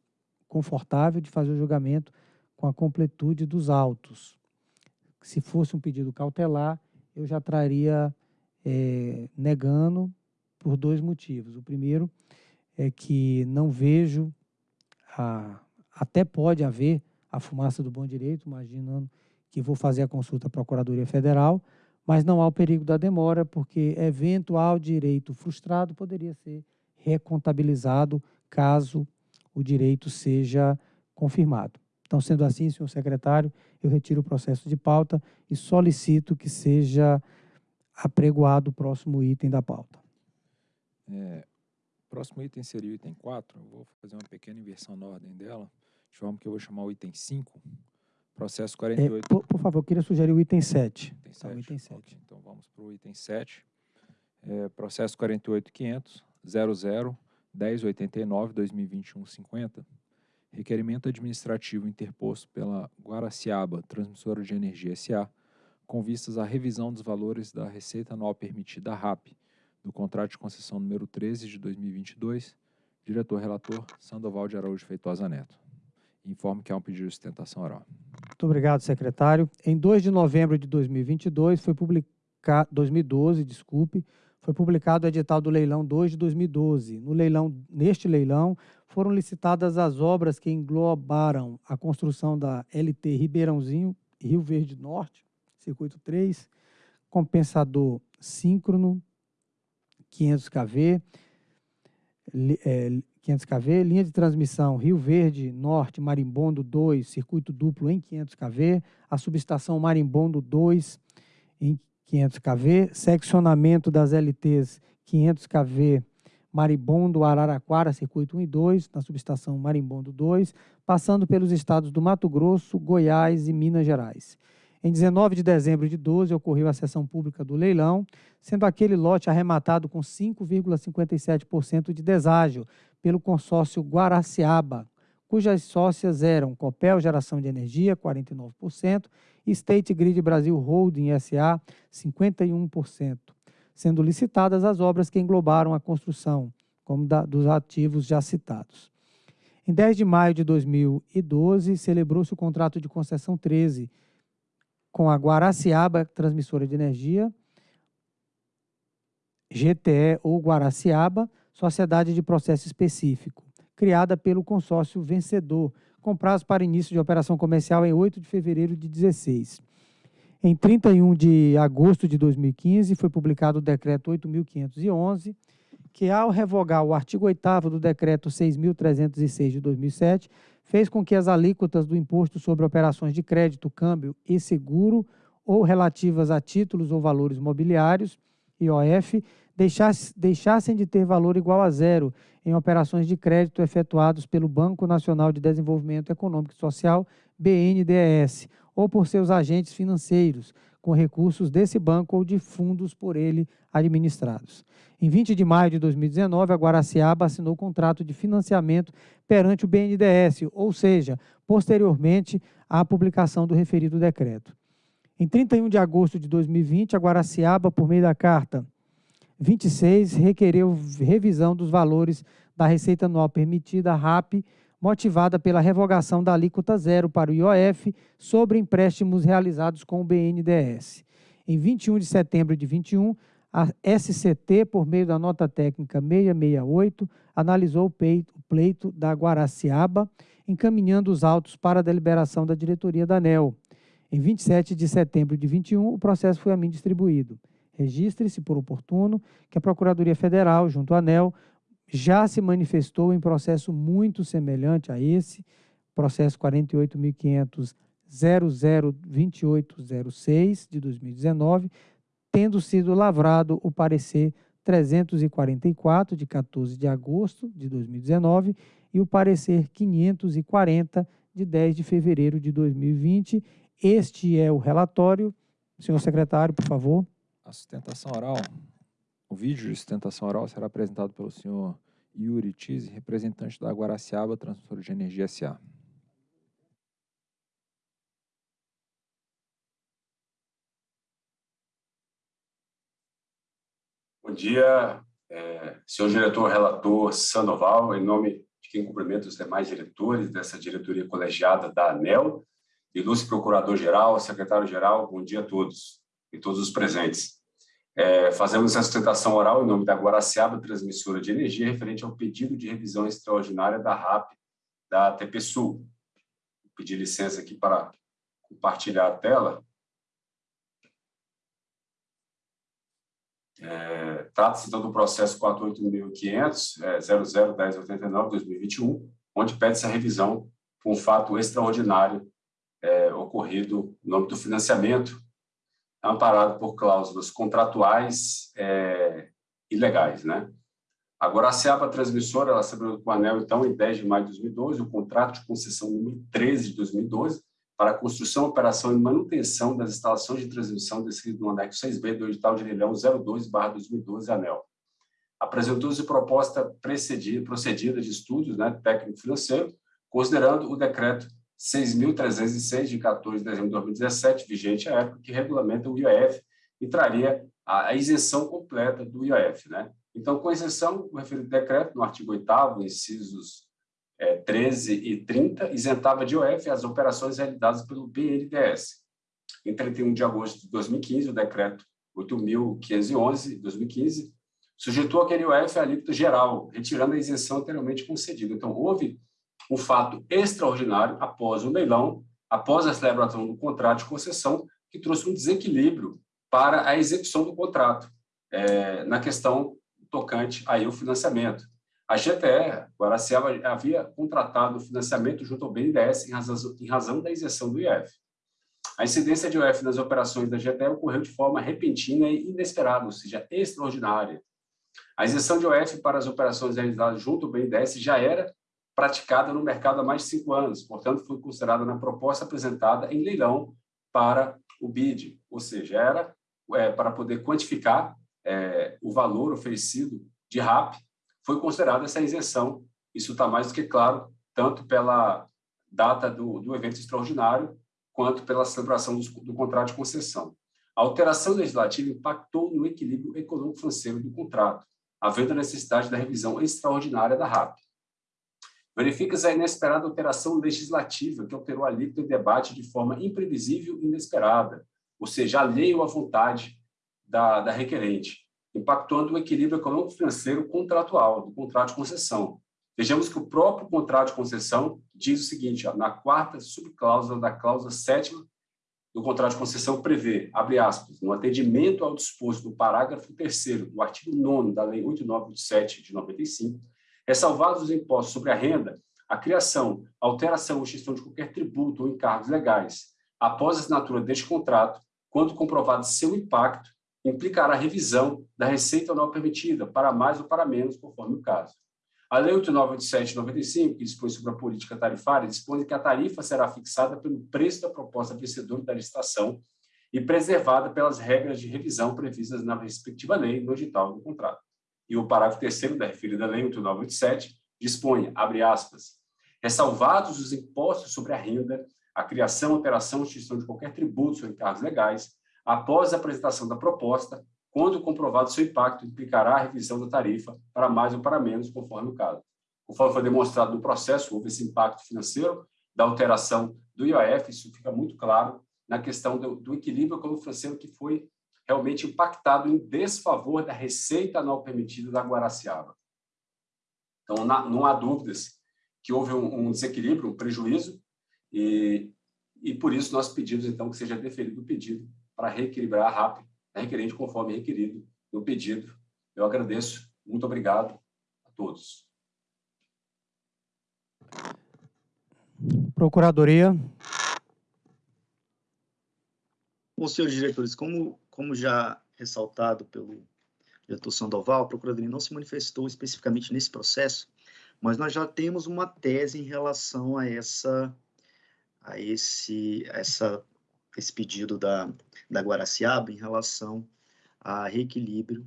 confortável de fazer o julgamento com a completude dos autos. Se fosse um pedido cautelar, eu já traria é, negando por dois motivos. O primeiro é que não vejo, a, até pode haver a fumaça do bom direito, imaginando que vou fazer a consulta à Procuradoria Federal, mas não há o perigo da demora, porque eventual direito frustrado poderia ser recontabilizado caso o direito seja confirmado. Então, sendo assim, senhor secretário, eu retiro o processo de pauta e solicito que seja apregoado o próximo item da pauta. É, o próximo item seria o item 4. Eu vou fazer uma pequena inversão na ordem dela, de forma que eu vou chamar o item 5, processo 48. É, por, por, favor, eu queria sugerir o item 7. Item 7. Tá, o item 7. Okay, então, vamos para o item 7. É, processo 48500 00 1089 2021 50 requerimento administrativo interposto pela Guaraciaba Transmissora de Energia S.A., com vistas à revisão dos valores da receita anual permitida RAP, do contrato de concessão número 13 de 2022, diretor-relator Sandoval de Araújo Feitosa Neto. Informo que há um pedido de sustentação oral. Muito obrigado, secretário. Em 2 de novembro de 2022, foi publicado, 2012, desculpe, foi publicado o edital do leilão 2 de 2012. No leilão, neste leilão, foram licitadas as obras que englobaram a construção da LT Ribeirãozinho, Rio Verde Norte, circuito 3, compensador síncrono, 500 kV, é, 500 kV, linha de transmissão Rio Verde Norte Marimbondo 2, circuito duplo em 500 kV, a subestação Marimbondo 2 em 500 kV, seccionamento das LTs 500 kV Marimbondo Araraquara, circuito 1 e 2, na subestação Marimbondo 2, passando pelos estados do Mato Grosso, Goiás e Minas Gerais. Em 19 de dezembro de 12, ocorreu a sessão pública do leilão, sendo aquele lote arrematado com 5,57% de deságio pelo consórcio Guaraciaba, cujas sócias eram Copel Geração de Energia, 49%, e State Grid Brasil Holding SA, 51%, sendo licitadas as obras que englobaram a construção, como da, dos ativos já citados. Em 10 de maio de 2012, celebrou-se o contrato de concessão 13, com a Guaraciaba Transmissora de Energia, GTE ou Guaraciaba, Sociedade de Processo Específico, criada pelo consórcio vencedor, com prazo para início de operação comercial em 8 de fevereiro de 16. Em 31 de agosto de 2015, foi publicado o decreto 8.511, que, ao revogar o artigo 8 do decreto 6.306 de 2007, fez com que as alíquotas do imposto sobre operações de crédito, câmbio e seguro ou relativas a títulos ou valores mobiliários, IOF, deixassem de ter valor igual a zero em operações de crédito efetuados pelo Banco Nacional de Desenvolvimento Econômico e Social, BNDES, ou por seus agentes financeiros, com recursos desse banco ou de fundos por ele administrados. Em 20 de maio de 2019, a Guaraciaba assinou contrato de financiamento perante o BNDES, ou seja, posteriormente à publicação do referido decreto. Em 31 de agosto de 2020, a Guaraciaba, por meio da carta 26, requereu revisão dos valores da receita anual permitida, RAP, motivada pela revogação da alíquota zero para o IOF sobre empréstimos realizados com o BNDES. Em 21 de setembro de 21, a SCT, por meio da nota técnica 668, analisou o pleito da Guaraciaba, encaminhando os autos para a deliberação da diretoria da ANEL. Em 27 de setembro de 21, o processo foi a mim distribuído. Registre-se por oportuno que a Procuradoria Federal, junto à ANEL, já se manifestou em processo muito semelhante a esse, processo 48.500.002806 de 2019, tendo sido lavrado o parecer 344 de 14 de agosto de 2019 e o parecer 540 de 10 de fevereiro de 2020. Este é o relatório. Senhor secretário, por favor. A sustentação oral o vídeo de sustentação oral será apresentado pelo senhor Yuri Tise, representante da Guaraciaba Transmissora de Energia S.A. Bom dia, é, senhor diretor relator Sandoval, em nome de quem cumprimenta os demais diretores dessa diretoria colegiada da ANEL, ilustre procurador-geral, secretário-geral, bom dia a todos e todos os presentes. É, fazemos essa sustentação oral em nome da Guaraciaba Transmissora de Energia, referente ao pedido de revisão extraordinária da RAP da TP Sul. Vou pedir licença aqui para compartilhar a tela. É, Trata-se então do processo 48.500, é, 001089-2021, onde pede-se a revisão por um fato extraordinário é, ocorrido no âmbito do financiamento amparado por cláusulas contratuais é, ilegais. Né? Agora, a SEAPA Transmissora, ela celebrou com o ANEL, então, em 10 de maio de 2012, o contrato de concessão número 13 de 2012, para a construção, operação e manutenção das instalações de transmissão descrito no anexo 6B do edital de leilão 02-2012 ANEL. Apresentou-se proposta precedida, procedida de estudos né, técnico-financeiro, considerando o decreto 6.306, de 14 de dezembro de 2017, vigente à época, que regulamenta o IOF e traria a, isenção completa do IOF. Né? Então, com exceção, o referido decreto, no artigo 8 incisos é, 13 e 30, isentava de IOF as operações realizadas pelo BNDES. Em 31 de agosto de 2015, o decreto 8.511, de 2015, sujeitou aquele IOF à alíquota geral, retirando a isenção anteriormente concedida. Então, houve um fato extraordinário após o leilão, após a celebração do contrato de concessão, que trouxe um desequilíbrio para a execução do contrato, é, na questão tocante aí o financiamento. A GTE, Guaraciaba, havia contratado o financiamento junto ao BNDES em razão, em razão da isenção do IF. A incidência de IOF nas operações da GTE ocorreu de forma repentina e inesperada, ou seja, extraordinária. A isenção de IOF para as operações realizadas junto ao BNDES já era praticada no mercado há mais de cinco anos, portanto, foi considerada na proposta apresentada em leilão para o BID, ou seja, era é, para poder quantificar é, o valor oferecido de RAP, foi considerada essa isenção. Isso está mais do que claro, tanto pela data do, do evento extraordinário, quanto pela celebração do, do contrato de concessão. A alteração legislativa impactou no equilíbrio econômico-financeiro do contrato, havendo a necessidade da revisão extraordinária da RAP. Verifica-se a inesperada alteração legislativa que alterou a alíquota em debate de forma imprevisível e inesperada, ou seja, alheio à vontade da, da requerente, impactando o equilíbrio econômico-financeiro contratual do contrato de concessão. Vejamos que o próprio contrato de concessão diz o seguinte, ó, na quarta subcláusula da cláusula sétima do contrato de concessão prevê, abre aspas, no atendimento ao disposto do parágrafo 3 do artigo 9 da Lei 8987 de 95, ressalvados os impostos sobre a renda, a criação, alteração ou extinção de qualquer tributo ou encargos legais, após a assinatura deste contrato, quando comprovado seu impacto, implicará revisão da receita anual permitida, para mais ou para menos, conforme o caso. A Lei 8987-95, que dispõe sobre a política tarifária, dispõe que a tarifa será fixada pelo preço da proposta vencedora da licitação e preservada pelas regras de revisão previstas na respectiva lei no edital do contrato. E o parágrafo 3 da referida Lei 8987 dispõe, abre aspas, ressalvados os impostos sobre a renda, a criação, alteração ou extinção de qualquer tributo ou encargos legais, após a apresentação da proposta, quando comprovado seu impacto, implicará a revisão da tarifa para mais ou para menos, conforme o caso. Conforme foi demonstrado no processo, houve esse impacto financeiro da alteração do IOF, isso fica muito claro na questão do, do equilíbrio econômico-financeiro que foi realmente impactado em desfavor da receita anual permitida da Guaraciaba. Então, na, não há dúvidas que houve um, um desequilíbrio, um prejuízo, e, e por isso nós pedimos, então, que seja deferido o pedido para reequilibrar a RAP, a requerente conforme requerido no pedido. Eu agradeço. Muito obrigado a todos. Procuradoria. Bom, senhores diretores, como, como já ressaltado pelo diretor Sandoval, a Procuradoria não se manifestou especificamente nesse processo, mas nós já temos uma tese em relação a essa a esse essa esse pedido da, da Guaraciaba em relação a reequilíbrio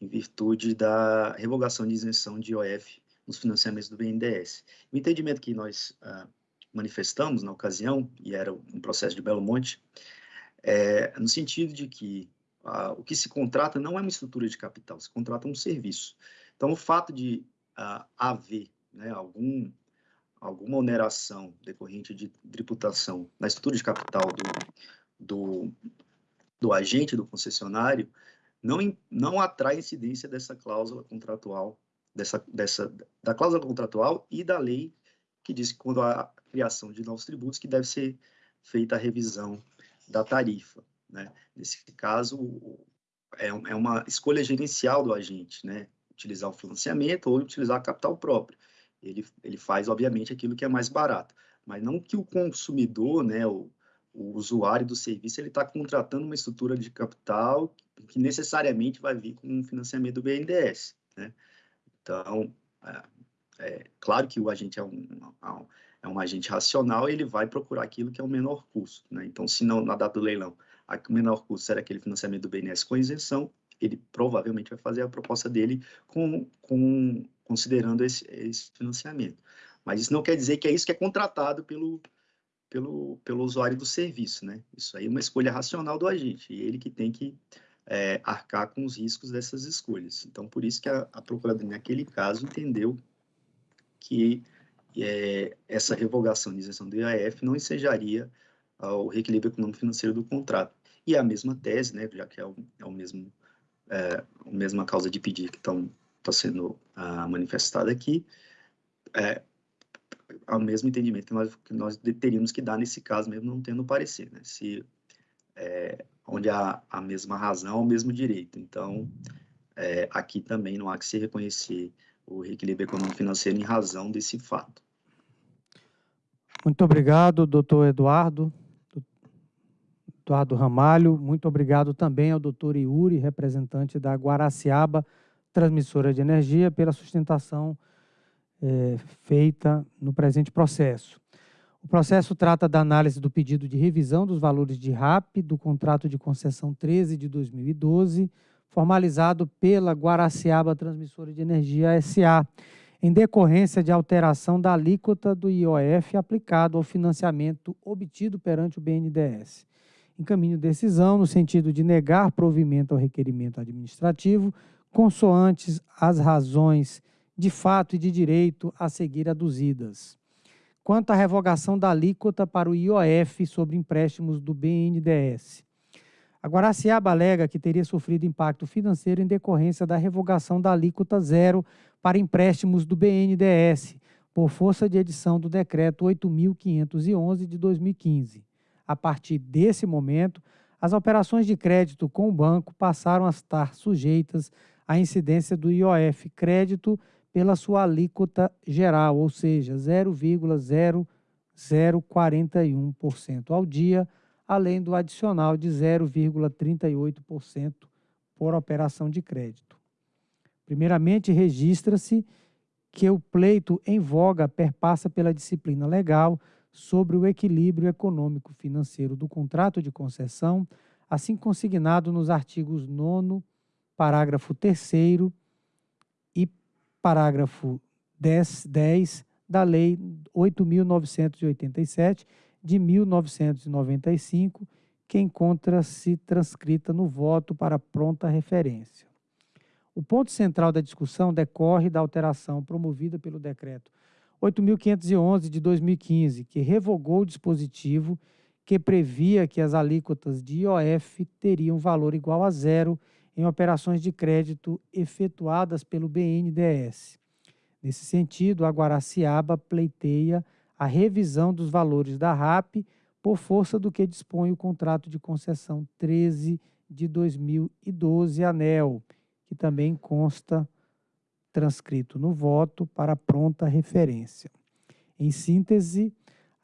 em virtude da revogação de isenção de IOF nos financiamentos do BNDES. O entendimento que nós ah, manifestamos na ocasião, e era um processo de Belo Monte, é no sentido de que o que se contrata não é uma estrutura de capital, se contrata um serviço. Então, o fato de haver né, algum, alguma oneração decorrente de tributação na estrutura de capital do, do, do agente do concessionário não, não atrai incidência dessa cláusula contratual, dessa, dessa, da cláusula contratual e da lei que diz que quando há criação de novos tributos que deve ser feita a revisão da tarifa. Né? Nesse caso, é, é uma escolha gerencial do agente, né? utilizar o financiamento ou utilizar capital próprio. Ele, ele faz, obviamente, aquilo que é mais barato, mas não que o consumidor, né, o, o usuário do serviço, ele está contratando uma estrutura de capital que necessariamente vai vir com um financiamento do BNDES. Né? Então, é, é, claro que o agente é um, é um agente racional, ele vai procurar aquilo que é o menor custo. Né? Então, se não, na data do leilão, o menor custo será aquele financiamento do BNDES com isenção, ele provavelmente vai fazer a proposta dele com, com considerando esse, esse financiamento. Mas isso não quer dizer que é isso que é contratado pelo, pelo, pelo usuário do serviço, né? Isso aí é uma escolha racional do agente, e ele que tem que é, arcar com os riscos dessas escolhas. Então, por isso que a, a Procuradoria, naquele caso, entendeu que é, essa revogação de isenção do IAF não ensejaria ao reequilíbrio econômico financeiro do contrato. E a mesma tese, né, já que é o, é o mesmo, é, a mesma causa de pedir que está sendo ah, manifestada aqui, é, ao mesmo entendimento que nós, que nós teríamos que dar nesse caso, mesmo não tendo parecer, né? Se, é, onde há a mesma razão, o mesmo direito. Então, é, aqui também não há que se reconhecer o reequilíbrio econômico financeiro em razão desse fato. Muito obrigado, doutor Eduardo. Eduardo Ramalho. Muito obrigado também ao doutor Iuri, representante da Guaraciaba Transmissora de Energia, pela sustentação é, feita no presente processo. O processo trata da análise do pedido de revisão dos valores de RAP do contrato de concessão 13 de 2012, formalizado pela Guaraciaba Transmissora de Energia SA, em decorrência de alteração da alíquota do IOF aplicado ao financiamento obtido perante o BNDES. Encaminho decisão no sentido de negar provimento ao requerimento administrativo, consoantes as razões de fato e de direito a seguir aduzidas. Quanto à revogação da alíquota para o IOF sobre empréstimos do BNDES. A Guaraciaba alega que teria sofrido impacto financeiro em decorrência da revogação da alíquota zero para empréstimos do BNDES, por força de edição do Decreto 8.511 de 2015. A partir desse momento, as operações de crédito com o banco passaram a estar sujeitas à incidência do IOF crédito pela sua alíquota geral, ou seja, 0,0041% ao dia, além do adicional de 0,38% por operação de crédito. Primeiramente, registra-se que o pleito em voga perpassa pela disciplina legal sobre o equilíbrio econômico financeiro do contrato de concessão, assim consignado nos artigos 9 parágrafo 3 parágrafo 10, 10 da Lei 8.987, de 1995, que encontra-se transcrita no voto para pronta referência. O ponto central da discussão decorre da alteração promovida pelo Decreto 8.511 de 2015, que revogou o dispositivo que previa que as alíquotas de IOF teriam valor igual a zero em operações de crédito efetuadas pelo BNDES. Nesse sentido, a Guaraciaba pleiteia a revisão dos valores da RAP por força do que dispõe o contrato de concessão 13 de 2012 ANEL, que também consta transcrito no voto para pronta referência. Em síntese,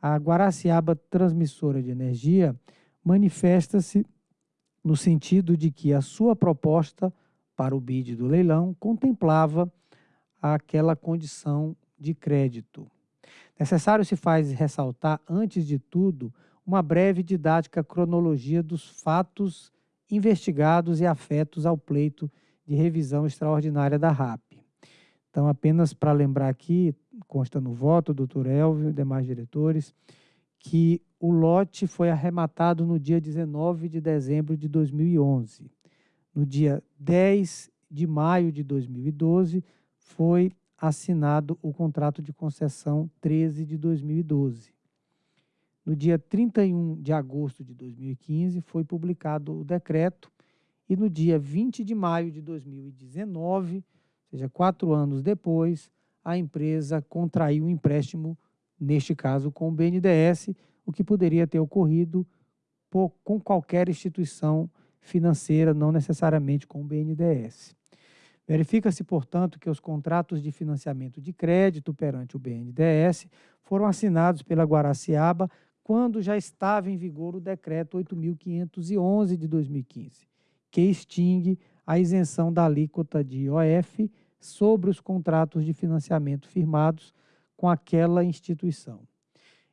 a Guaraciaba Transmissora de Energia manifesta-se no sentido de que a sua proposta para o BID do leilão contemplava aquela condição de crédito. Necessário se faz ressaltar, antes de tudo, uma breve didática cronologia dos fatos investigados e afetos ao pleito de revisão extraordinária da RAP. Então, apenas para lembrar aqui, consta no voto, doutor Elvio e demais diretores, que o lote foi arrematado no dia 19 de dezembro de 2011. No dia 10 de maio de 2012, foi assinado o contrato de concessão 13 de 2012. No dia 31 de agosto de 2015, foi publicado o decreto, e no dia 20 de maio de 2019, ou seja, quatro anos depois, a empresa contraiu um empréstimo, neste caso com o BNDES, o que poderia ter ocorrido com qualquer instituição financeira, não necessariamente com o BNDES. Verifica-se, portanto, que os contratos de financiamento de crédito perante o BNDES foram assinados pela Guaraciaba quando já estava em vigor o decreto 8.511 de 2015, que extingue a isenção da alíquota de IOF sobre os contratos de financiamento firmados com aquela instituição.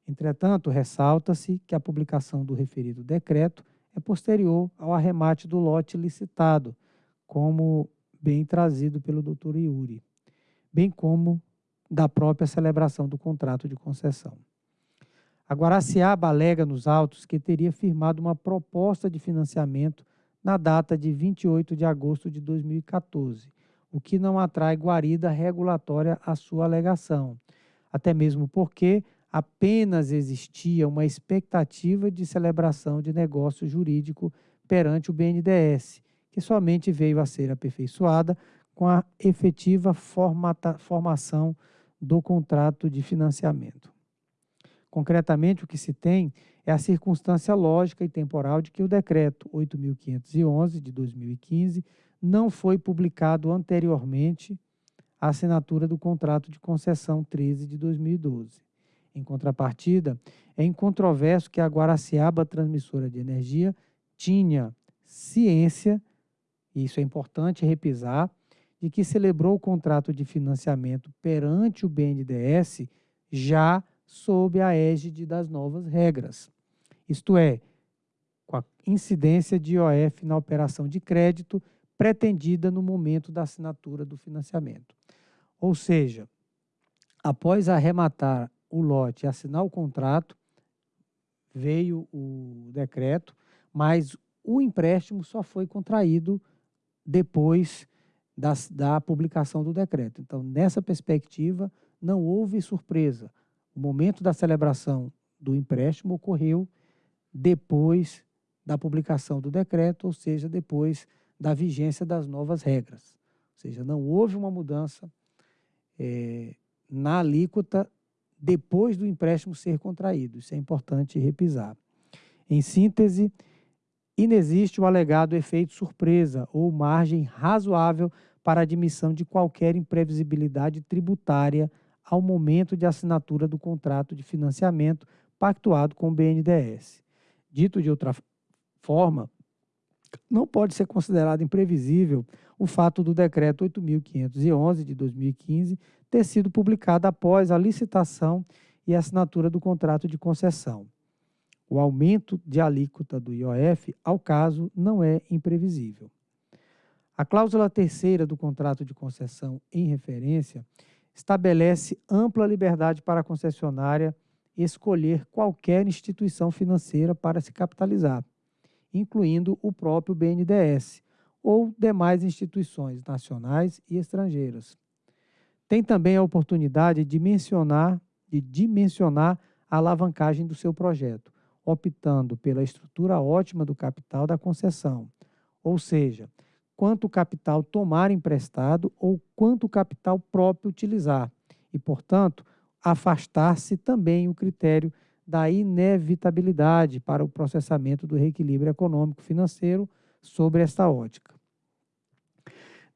Entretanto, ressalta-se que a publicação do referido decreto é posterior ao arremate do lote licitado, como bem trazido pelo Dr. Yuri, bem como da própria celebração do contrato de concessão. A Guaraciaba alega nos autos que teria firmado uma proposta de financiamento na data de 28 de agosto de 2014, o que não atrai guarida regulatória à sua alegação, até mesmo porque apenas existia uma expectativa de celebração de negócio jurídico perante o BNDES, que somente veio a ser aperfeiçoada com a efetiva formata, formação do contrato de financiamento. Concretamente, o que se tem é a circunstância lógica e temporal de que o decreto 8.511 de 2015 não foi publicado anteriormente à assinatura do contrato de concessão 13 de 2012. Em contrapartida, é incontroverso que a Guaraciaba Transmissora de Energia tinha ciência, e isso é importante repisar, de que celebrou o contrato de financiamento perante o BNDES já sob a égide das novas regras. Isto é, com a incidência de IOF na operação de crédito pretendida no momento da assinatura do financiamento. Ou seja, após arrematar o lote e assinar o contrato, veio o decreto, mas o empréstimo só foi contraído depois das, da publicação do decreto. Então, nessa perspectiva, não houve surpresa. O momento da celebração do empréstimo ocorreu depois da publicação do decreto, ou seja, depois da vigência das novas regras. Ou seja, não houve uma mudança é, na alíquota depois do empréstimo ser contraído. Isso é importante repisar. Em síntese, inexiste o alegado efeito surpresa ou margem razoável para admissão de qualquer imprevisibilidade tributária ao momento de assinatura do contrato de financiamento pactuado com o BNDES. Dito de outra forma, não pode ser considerado imprevisível o fato do decreto 8.511 de 2015 ter sido publicado após a licitação e assinatura do contrato de concessão. O aumento de alíquota do IOF, ao caso, não é imprevisível. A cláusula terceira do contrato de concessão em referência estabelece ampla liberdade para a concessionária escolher qualquer instituição financeira para se capitalizar, incluindo o próprio BNDES ou demais instituições nacionais e estrangeiras. Tem também a oportunidade de mencionar, de dimensionar a alavancagem do seu projeto, optando pela estrutura ótima do capital da concessão, ou seja, quanto capital tomar emprestado ou quanto capital próprio utilizar, e, portanto, afastar-se também o critério da inevitabilidade para o processamento do reequilíbrio econômico-financeiro sobre esta ótica.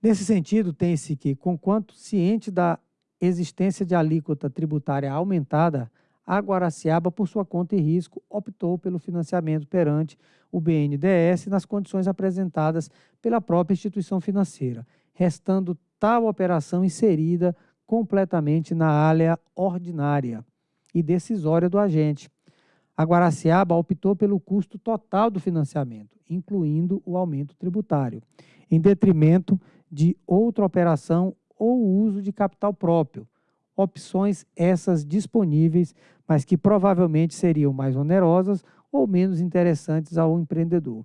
Nesse sentido, tem-se que, conquanto ciente da existência de alíquota tributária aumentada, a Guaraciaba, por sua conta e risco, optou pelo financiamento perante o BNDES nas condições apresentadas pela própria instituição financeira, restando tal operação inserida completamente na área ordinária e decisória do agente. A Guaraciaba optou pelo custo total do financiamento, incluindo o aumento tributário, em detrimento de outra operação ou uso de capital próprio, opções essas disponíveis, mas que provavelmente seriam mais onerosas ou menos interessantes ao empreendedor.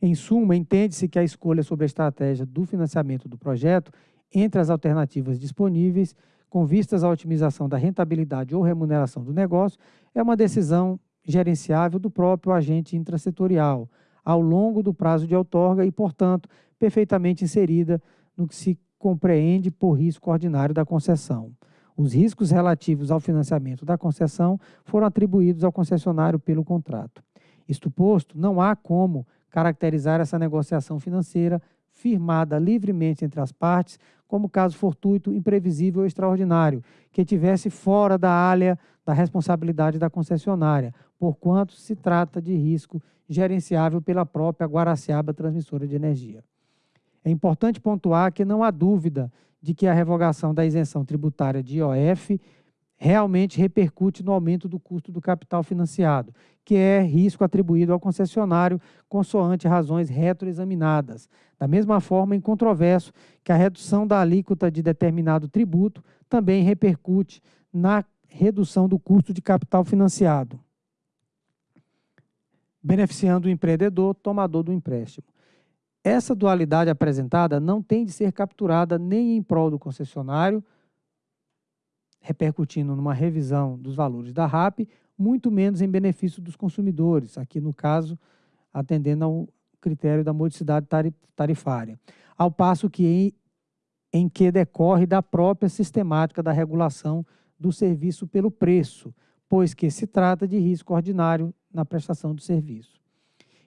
Em suma, entende-se que a escolha sobre a estratégia do financiamento do projeto, entre as alternativas disponíveis, com vistas à otimização da rentabilidade ou remuneração do negócio, é uma decisão gerenciável do próprio agente intrasetorial, ao longo do prazo de outorga e, portanto, perfeitamente inserida no que se compreende por risco ordinário da concessão. Os riscos relativos ao financiamento da concessão foram atribuídos ao concessionário pelo contrato. Isto posto, não há como caracterizar essa negociação financeira firmada livremente entre as partes como caso fortuito, imprevisível ou extraordinário, que tivesse fora da área da responsabilidade da concessionária, porquanto se trata de risco gerenciável pela própria Guaraciaba Transmissora de Energia. É importante pontuar que não há dúvida de que a revogação da isenção tributária de IOF realmente repercute no aumento do custo do capital financiado, que é risco atribuído ao concessionário consoante razões retroexaminadas. Da mesma forma, é incontroverso que a redução da alíquota de determinado tributo também repercute na redução do custo de capital financiado, beneficiando o empreendedor, tomador do empréstimo. Essa dualidade apresentada não tem de ser capturada nem em prol do concessionário, repercutindo numa revisão dos valores da RAP, muito menos em benefício dos consumidores, aqui no caso, atendendo ao critério da modicidade tarifária. Ao passo que em, em que decorre da própria sistemática da regulação do serviço pelo preço, pois que se trata de risco ordinário na prestação do serviço.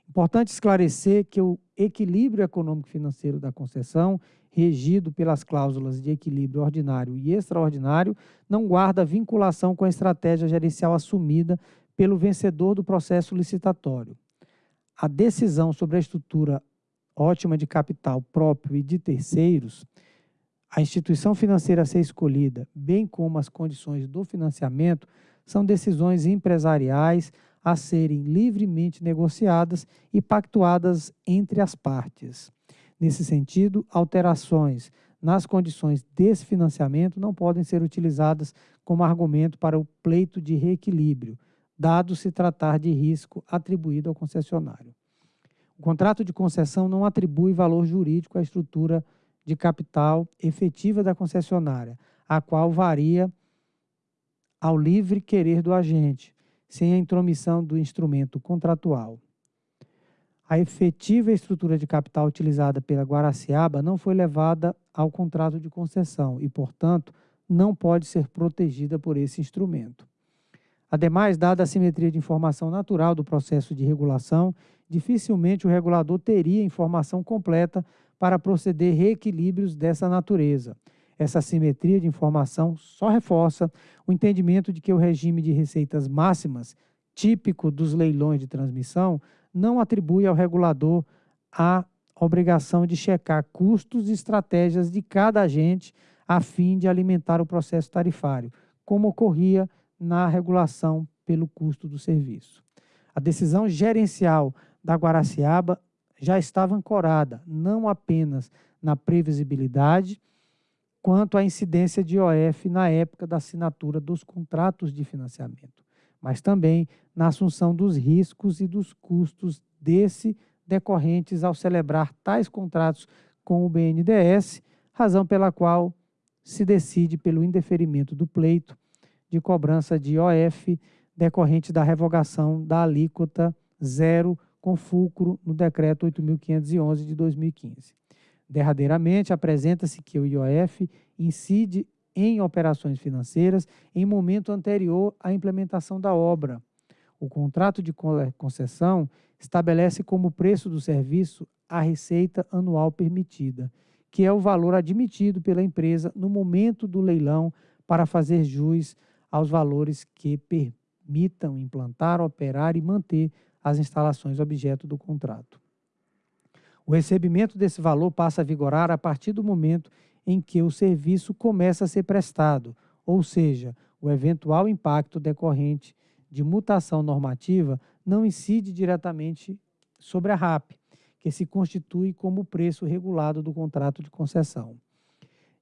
Importante esclarecer que o equilíbrio econômico-financeiro da concessão, regido pelas cláusulas de equilíbrio ordinário e extraordinário, não guarda vinculação com a estratégia gerencial assumida pelo vencedor do processo licitatório. A decisão sobre a estrutura ótima de capital próprio e de terceiros, a instituição financeira a ser escolhida, bem como as condições do financiamento, são decisões empresariais a serem livremente negociadas e pactuadas entre as partes. Nesse sentido, alterações nas condições desse financiamento não podem ser utilizadas como argumento para o pleito de reequilíbrio, dado se tratar de risco atribuído ao concessionário. O contrato de concessão não atribui valor jurídico à estrutura de capital efetiva da concessionária, a qual varia ao livre querer do agente, sem a intromissão do instrumento contratual. A efetiva estrutura de capital utilizada pela Guaraciaba não foi levada ao contrato de concessão e, portanto, não pode ser protegida por esse instrumento. Ademais, dada a simetria de informação natural do processo de regulação, dificilmente o regulador teria informação completa para proceder reequilíbrios dessa natureza. Essa simetria de informação só reforça o entendimento de que o regime de receitas máximas, típico dos leilões de transmissão, não atribui ao regulador a obrigação de checar custos e estratégias de cada agente a fim de alimentar o processo tarifário, como ocorria na regulação pelo custo do serviço. A decisão gerencial da Guaraciaba já estava ancorada não apenas na previsibilidade, quanto à incidência de IOF na época da assinatura dos contratos de financiamento, mas também na assunção dos riscos e dos custos desse decorrentes ao celebrar tais contratos com o BNDES, razão pela qual se decide pelo indeferimento do pleito de cobrança de IOF decorrente da revogação da alíquota zero com fulcro no decreto 8.511 de 2015. Derradeiramente, apresenta-se que o IOF incide em operações financeiras em momento anterior à implementação da obra. O contrato de concessão estabelece como preço do serviço a receita anual permitida, que é o valor admitido pela empresa no momento do leilão para fazer jus aos valores que permitam implantar, operar e manter as instalações objeto do contrato. O recebimento desse valor passa a vigorar a partir do momento em que o serviço começa a ser prestado, ou seja, o eventual impacto decorrente de mutação normativa não incide diretamente sobre a RAP, que se constitui como preço regulado do contrato de concessão.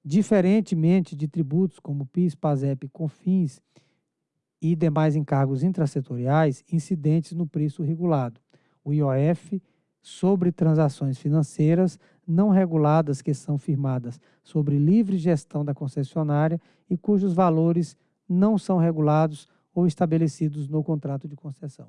Diferentemente de tributos como PIS, PASEP CONFINS e demais encargos intrasetoriais incidentes no preço regulado, o IOF sobre transações financeiras não reguladas que são firmadas sobre livre gestão da concessionária e cujos valores não são regulados ou estabelecidos no contrato de concessão.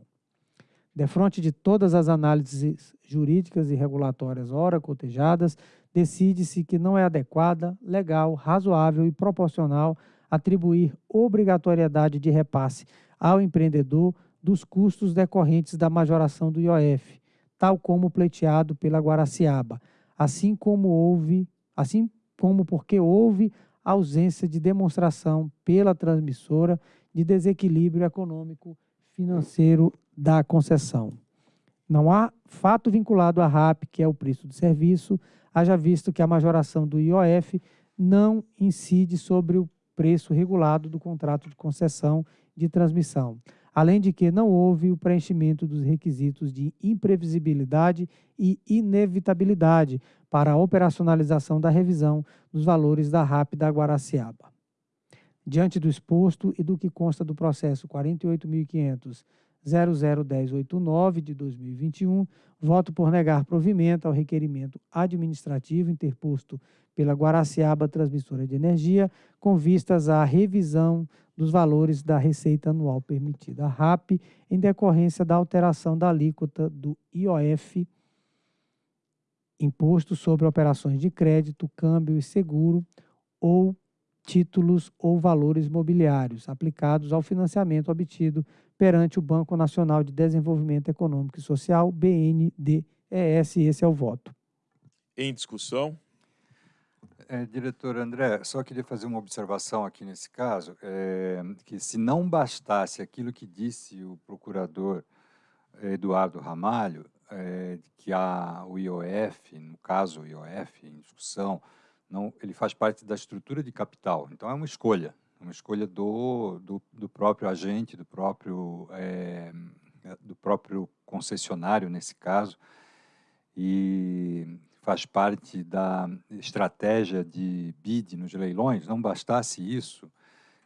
Defronte de todas as análises jurídicas e regulatórias ora cotejadas, decide-se que não é adequada, legal, razoável e proporcional atribuir obrigatoriedade de repasse ao empreendedor dos custos decorrentes da majoração do IOF, tal como pleiteado pela Guaraciaba, assim como houve, assim como porque houve ausência de demonstração pela transmissora de desequilíbrio econômico financeiro da concessão. Não há fato vinculado à RAP, que é o preço do serviço, haja visto que a majoração do IOF não incide sobre o preço regulado do contrato de concessão de transmissão além de que não houve o preenchimento dos requisitos de imprevisibilidade e inevitabilidade para a operacionalização da revisão dos valores da RAP da Guaraciaba. Diante do exposto e do que consta do processo 48.500.001089 de 2021, voto por negar provimento ao requerimento administrativo interposto pela Guaraciaba Transmissora de Energia, com vistas à revisão dos valores da receita anual permitida, RAP, em decorrência da alteração da alíquota do IOF, Imposto sobre Operações de Crédito, Câmbio e Seguro, ou títulos ou valores mobiliários aplicados ao financiamento obtido perante o Banco Nacional de Desenvolvimento Econômico e Social, BNDES. Esse é o voto. Em discussão. É, diretor André, só queria fazer uma observação aqui nesse caso, é, que se não bastasse aquilo que disse o procurador Eduardo Ramalho, é, que a, o IOF, no caso o IOF em discussão, não, ele faz parte da estrutura de capital, então é uma escolha, uma escolha do, do, do próprio agente, do próprio, é, do próprio concessionário nesse caso, e faz parte da estratégia de bid nos leilões, não bastasse isso,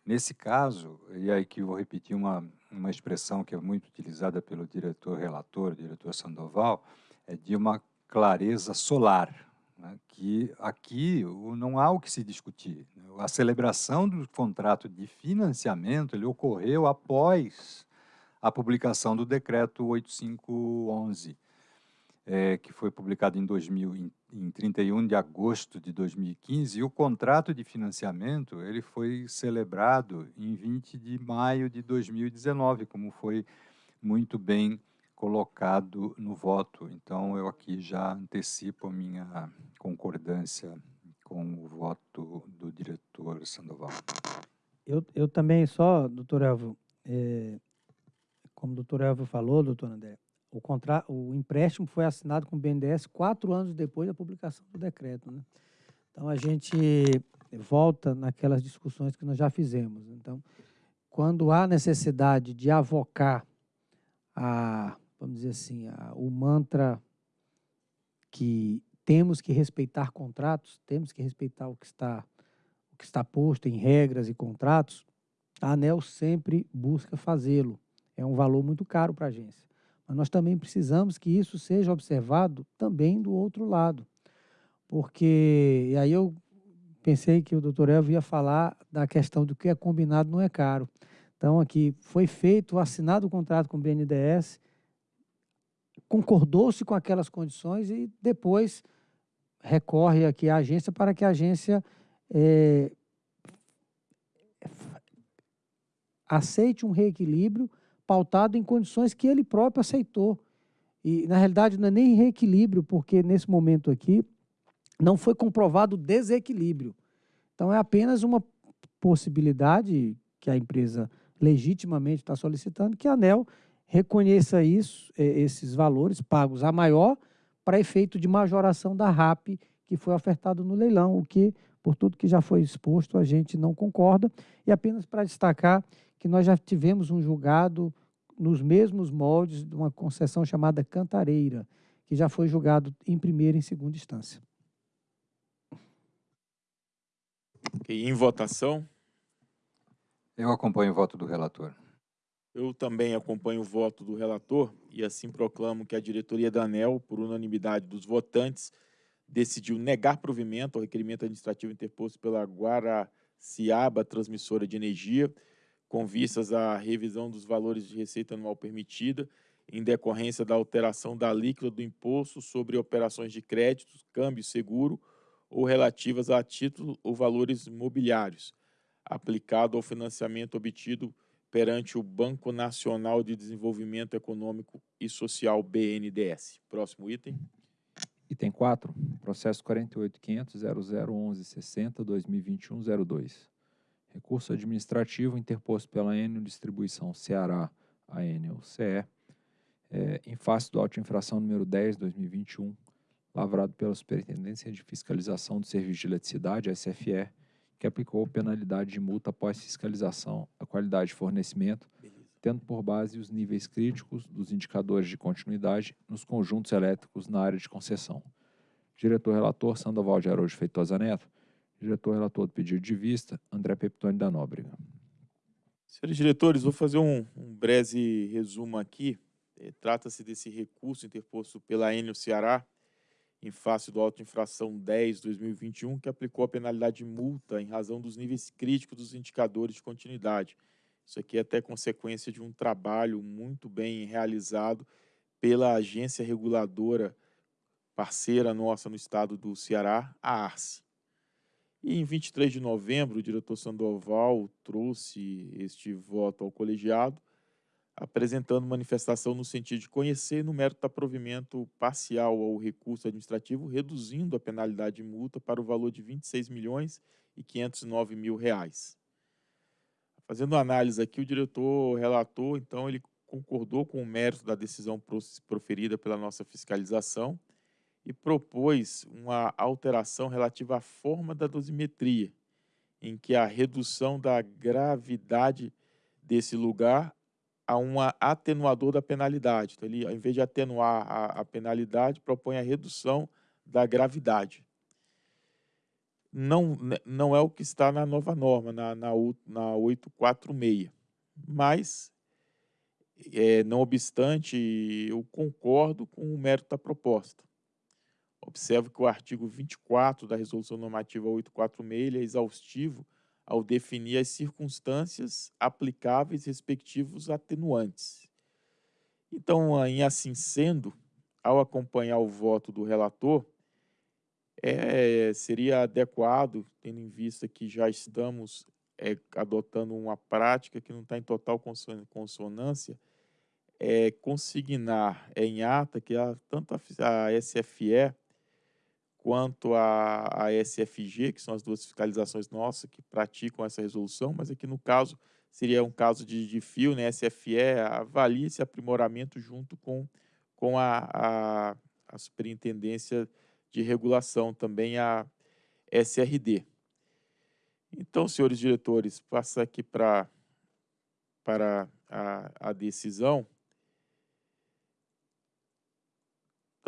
nesse caso, e aí que vou repetir uma, uma expressão que é muito utilizada pelo diretor relator, diretor Sandoval, é de uma clareza solar, né, que aqui não há o que se discutir. A celebração do contrato de financiamento ele ocorreu após a publicação do decreto 8511, é, que foi publicado em, 2000, em, em 31 de agosto de 2015, e o contrato de financiamento ele foi celebrado em 20 de maio de 2019, como foi muito bem colocado no voto. Então, eu aqui já antecipo a minha concordância com o voto do diretor Sandoval. Eu, eu também só, doutor Elvio, é, como o doutor Elvio falou, doutor André, o, contra, o empréstimo foi assinado com o BNDES quatro anos depois da publicação do decreto. Né? Então, a gente volta naquelas discussões que nós já fizemos. Então, quando há necessidade de avocar a, vamos dizer assim, a, o mantra que temos que respeitar contratos, temos que respeitar o que está o que está posto em regras e contratos, a ANEL sempre busca fazê-lo. É um valor muito caro para a agência. Mas nós também precisamos que isso seja observado também do outro lado. Porque, e aí eu pensei que o doutor Elvio ia falar da questão do que é combinado não é caro. Então, aqui foi feito, assinado o contrato com o BNDES, concordou-se com aquelas condições e depois recorre aqui à agência para que a agência é, aceite um reequilíbrio pautado em condições que ele próprio aceitou. E, na realidade, não é nem reequilíbrio, porque nesse momento aqui não foi comprovado desequilíbrio. Então, é apenas uma possibilidade que a empresa legitimamente está solicitando que a ANEL reconheça isso, esses valores pagos a maior para efeito de majoração da RAP que foi ofertado no leilão, o que, por tudo que já foi exposto, a gente não concorda. E apenas para destacar que nós já tivemos um julgado nos mesmos moldes de uma concessão chamada Cantareira, que já foi julgado em primeira e em segunda instância. Okay, em votação? Eu acompanho o voto do relator. Eu também acompanho o voto do relator e assim proclamo que a diretoria da ANEL, por unanimidade dos votantes, decidiu negar provimento ao requerimento administrativo interposto pela Guaraciaba Transmissora de Energia, com vistas à revisão dos valores de receita anual permitida, em decorrência da alteração da alíquota do imposto sobre operações de crédito, câmbio seguro ou relativas a títulos ou valores mobiliários, aplicado ao financiamento obtido perante o Banco Nacional de Desenvolvimento Econômico e Social, BNDES. Próximo item. Item 4, processo 48.500.0011.60.2021.02. Recurso administrativo interposto pela Enel Distribuição Ceará, a Enel CE, é, em face do auto infração número 10, 2021, lavrado pela Superintendência de Fiscalização do Serviço de Eletricidade, SFE, que aplicou penalidade de multa após fiscalização à qualidade de fornecimento, tendo por base os níveis críticos dos indicadores de continuidade nos conjuntos elétricos na área de concessão. Diretor-relator Sandoval de Araújo Feitosa Neto, Diretor relator do pedido de vista, André Peptoni da Nóbrega. Senhores diretores, vou fazer um, um breve resumo aqui. É, Trata-se desse recurso interposto pela Enel Ceará em face do auto infração 10/2021, que aplicou a penalidade de multa em razão dos níveis críticos dos indicadores de continuidade. Isso aqui é até consequência de um trabalho muito bem realizado pela agência reguladora parceira nossa no estado do Ceará, a ARCE. E em 23 de novembro, o diretor Sandoval trouxe este voto ao colegiado, apresentando manifestação no sentido de conhecer no mérito da provimento parcial ao recurso administrativo, reduzindo a penalidade de multa para o valor de 26 milhões e 509 mil reais. Fazendo análise aqui, o diretor relatou, então, ele concordou com o mérito da decisão proferida pela nossa fiscalização e propôs uma alteração relativa à forma da dosimetria, em que a redução da gravidade desse lugar a um atenuador da penalidade. Então, ele, ao invés de atenuar a, a penalidade, propõe a redução da gravidade. Não, não é o que está na nova norma, na, na, na 846. Mas, é, não obstante, eu concordo com o mérito da proposta. Observo que o artigo 24 da Resolução Normativa 846 é exaustivo ao definir as circunstâncias aplicáveis respectivos atenuantes. Então, em assim sendo, ao acompanhar o voto do relator, é, seria adequado, tendo em vista que já estamos é, adotando uma prática que não está em total consonância, é, consignar em ata que a, tanto a, a SFE quanto a SFG, que são as duas fiscalizações nossas que praticam essa resolução, mas aqui no caso seria um caso de, de fio, né? SFE avalia esse aprimoramento junto com, com a, a, a superintendência de regulação, também a SRD. Então, senhores diretores, passa aqui pra, para a, a decisão.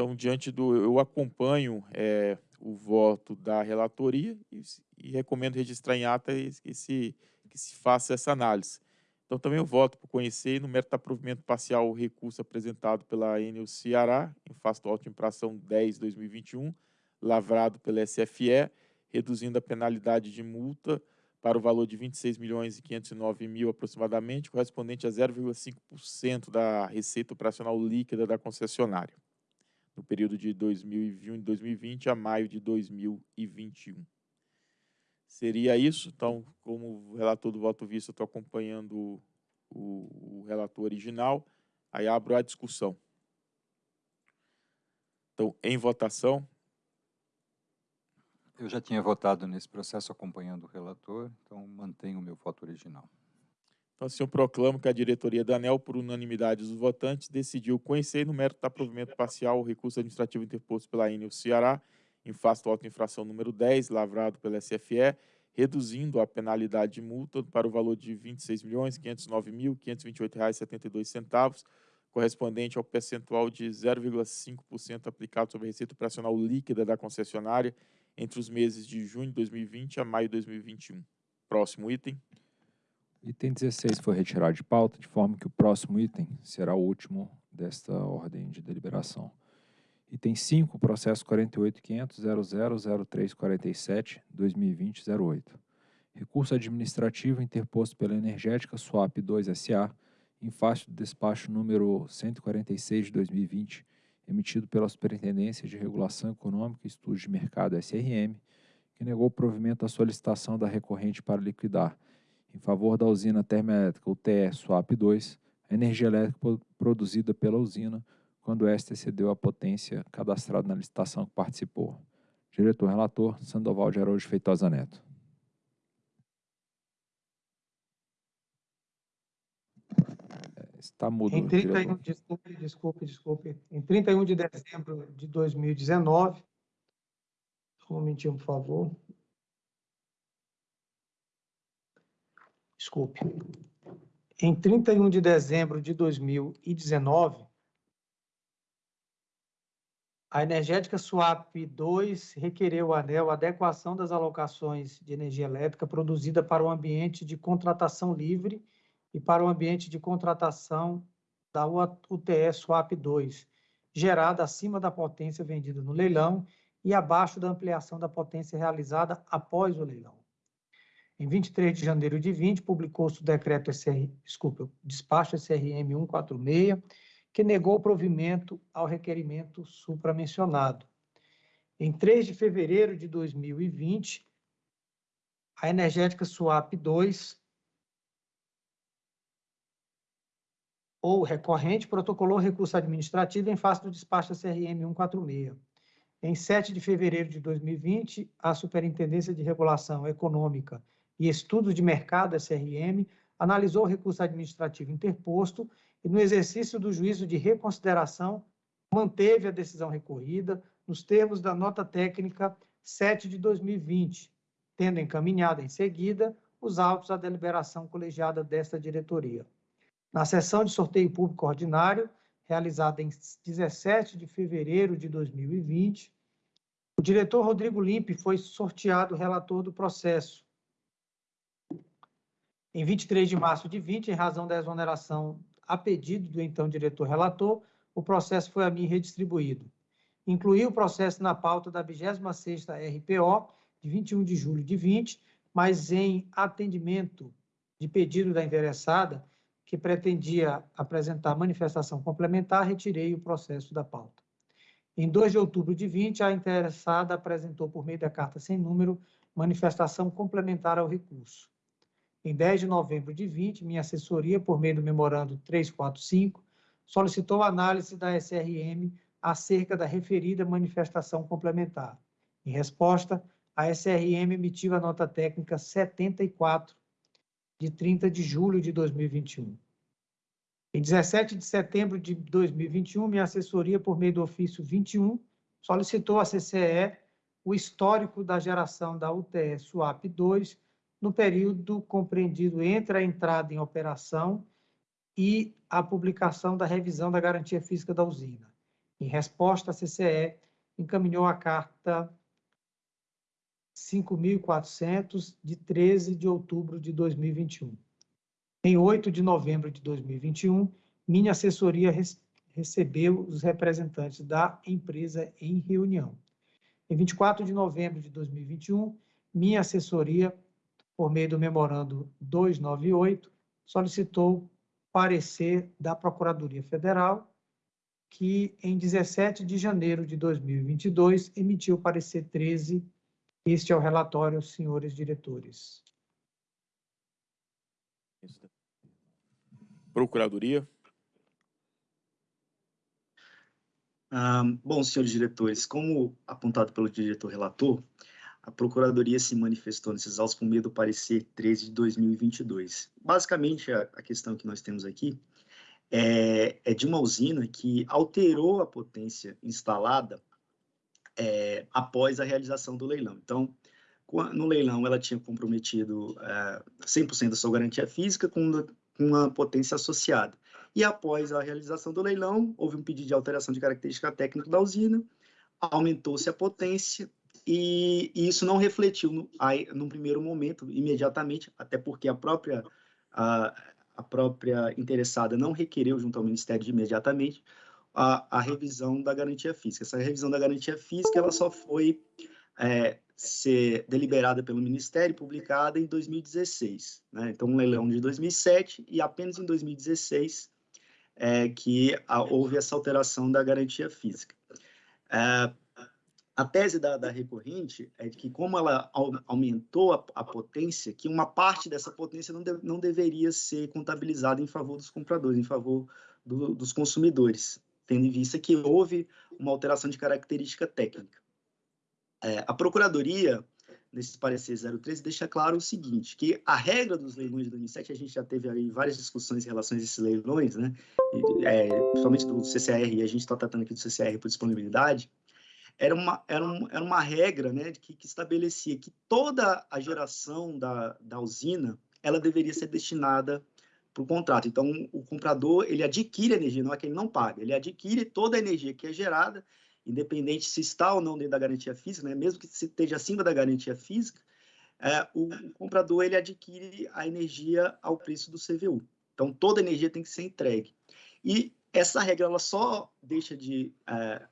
Então, diante do. Eu acompanho é, o voto da relatoria e, e, recomendo registrar em ata que se, que se faça essa análise. Então, também eu voto por conhecer, no mérito do provimento parcial, o recurso apresentado pela Enel Ceará, em face do auto-infração 10-2021, lavrado pela SFE, reduzindo a penalidade de multa para o valor de 26 milhões e 509 mil aproximadamente, correspondente a 0,5% da receita operacional líquida da concessionária no período de 2020 a maio de 2021. Seria isso. Então, como relator do voto visto, estou acompanhando o, o relator original. Aí abro a discussão. Então, em votação. Eu já tinha votado nesse processo acompanhando o relator, então mantenho o meu voto original. Então, assim, eu proclamo que a diretoria da ANEL, por unanimidade dos votantes, decidiu conhecer no mérito da provimento parcial o recurso administrativo interposto pela Enel Ceará, em face do auto-infração número 10, lavrado pela SFE, reduzindo a penalidade de multa para o valor de R$ 26.509.528,72, correspondente ao percentual de 0,5% aplicado sobre a receita operacional líquida da concessionária entre os meses de junho de 2020 a maio de 2021. Próximo item. Item 16 foi retirado de pauta, de forma que o próximo item será o último desta ordem de deliberação. Item 5, processo 48.500.000347-2020-08. Recurso administrativo interposto pela Energética Swap 2 SA, em face do despacho número 146 de 2020, emitido pela Superintendência de Regulação Econômica e Estudos de Mercado SRM, que negou o provimento à solicitação da recorrente para liquidar em favor da usina termoelétrica UTE SWAP 2, a energia elétrica produzida pela usina quando esta excedeu a potência cadastrada na licitação que participou. Diretor-relator, Sandoval de Araújo Feitosa Neto. É, está mudo. Em 31, desculpe, desculpe, desculpe. Em 31 de dezembro de 2019, um momentinho, por favor. Desculpe, em 31 de dezembro de 2019, A energética Swap 2 requereu a ANEL adequação das alocações de energia elétrica produzida para o ambiente de contratação livre e para o ambiente de contratação da UTE Swap 2, gerada acima da potência vendida no leilão e abaixo da ampliação da potência realizada após o leilão. Em 23 de janeiro de 20, publicou-se o decreto SR, desculpa, despacho SRM 146, que negou o provimento ao requerimento supramencionado. Em 3 de fevereiro de 2020, a energética SWAP 2 ou recorrente protocolou recurso administrativo em face do despacho CRM 146. Em 7 de fevereiro de 2020, a Superintendência de Regulação Econômica e Estudos de Mercado, SRM, analisou o recurso administrativo interposto e, no exercício do juízo de reconsideração, manteve a decisão recorrida nos termos da nota técnica 7 de 2020, tendo encaminhado em seguida os autos à deliberação colegiada desta diretoria. Na sessão de sorteio público ordinário, realizada em 17 de fevereiro de 2020, o diretor Rodrigo Limpe foi sorteado relator do processo. Em 23 de março de 20, em razão da exoneração a pedido do então diretor relator, o processo foi a mim redistribuído. Incluí o processo na pauta da 26ª RPO, de 21 de julho de 20, mas em atendimento de pedido da interessada, que pretendia apresentar manifestação complementar, retirei o processo da pauta. Em 2 de outubro de 20, a interessada apresentou, por meio da carta sem número, manifestação complementar ao recurso. Em 10 de novembro de 20, minha assessoria, por meio do memorando 345, solicitou análise da SRM acerca da referida manifestação complementar. Em resposta, a SRM emitiu a nota técnica 74, de 30 de julho de 2021. Em 17 de setembro de 2021, minha assessoria, por meio do ofício 21, solicitou à CCE o histórico da geração da UTE SWAP 2 no período compreendido entre a entrada em operação e a publicação da revisão da garantia física da usina. Em resposta, a CCE encaminhou a carta 5.400, de 13 de outubro de 2021. Em 8 de novembro de 2021, minha assessoria recebeu os representantes da empresa em reunião. Em 24 de novembro de 2021, minha assessoria por meio do memorando 298, solicitou parecer da Procuradoria Federal, que em 17 de janeiro de 2022 emitiu parecer 13. Este é o relatório, senhores diretores. Procuradoria. Ah, bom, senhores diretores, como apontado pelo diretor relator, a Procuradoria se manifestou nesses autos por meio do parecer 13 de 2022. Basicamente, a, a questão que nós temos aqui é, é, de uma usina que alterou a potência instalada é, após a realização do leilão. Então, no leilão, ela tinha comprometido é, 100% da sua garantia física com, com uma potência associada. E após a realização do leilão, houve um pedido de alteração de característica técnica da usina, aumentou-se a potência, e, e isso não refletiu no, aí, primeiro momento, imediatamente, até porque a própria, a, a própria interessada não requereu junto ao Ministério de imediatamente a, a revisão da garantia física. Essa revisão da garantia física ela só foi é, ser deliberada pelo Ministério, publicada em 2016. Né? Então, um leilão de 2007 e apenas em 2016 é, que a, houve essa alteração da garantia física. É, a tese da, da, recorrente é que, como ela aumentou a, a, potência, que uma parte dessa potência não, de, não deveria ser contabilizada em favor dos compradores, em favor do, dos consumidores, tendo em vista que houve uma alteração de característica técnica. É, a Procuradoria, nesse parecer 013, deixa claro o seguinte, que a regra dos leilões de 2007, a gente já teve aí várias discussões em relação a esses leilões, né, é, principalmente do CCR, e a gente está tratando aqui do CCR por disponibilidade, era uma, era, um, era uma regra né, que, que estabelecia que toda a geração da, da usina ela deveria ser destinada para o contrato. Então, o comprador ele adquire energia, não é que ele não paga, ele adquire toda a energia que é gerada independente se está ou não dentro da garantia física, né, mesmo que esteja acima da garantia física, é, o, comprador ele adquire a energia ao preço do CVU. Então, toda energia tem que ser entregue. E essa regra ela só deixa de, é,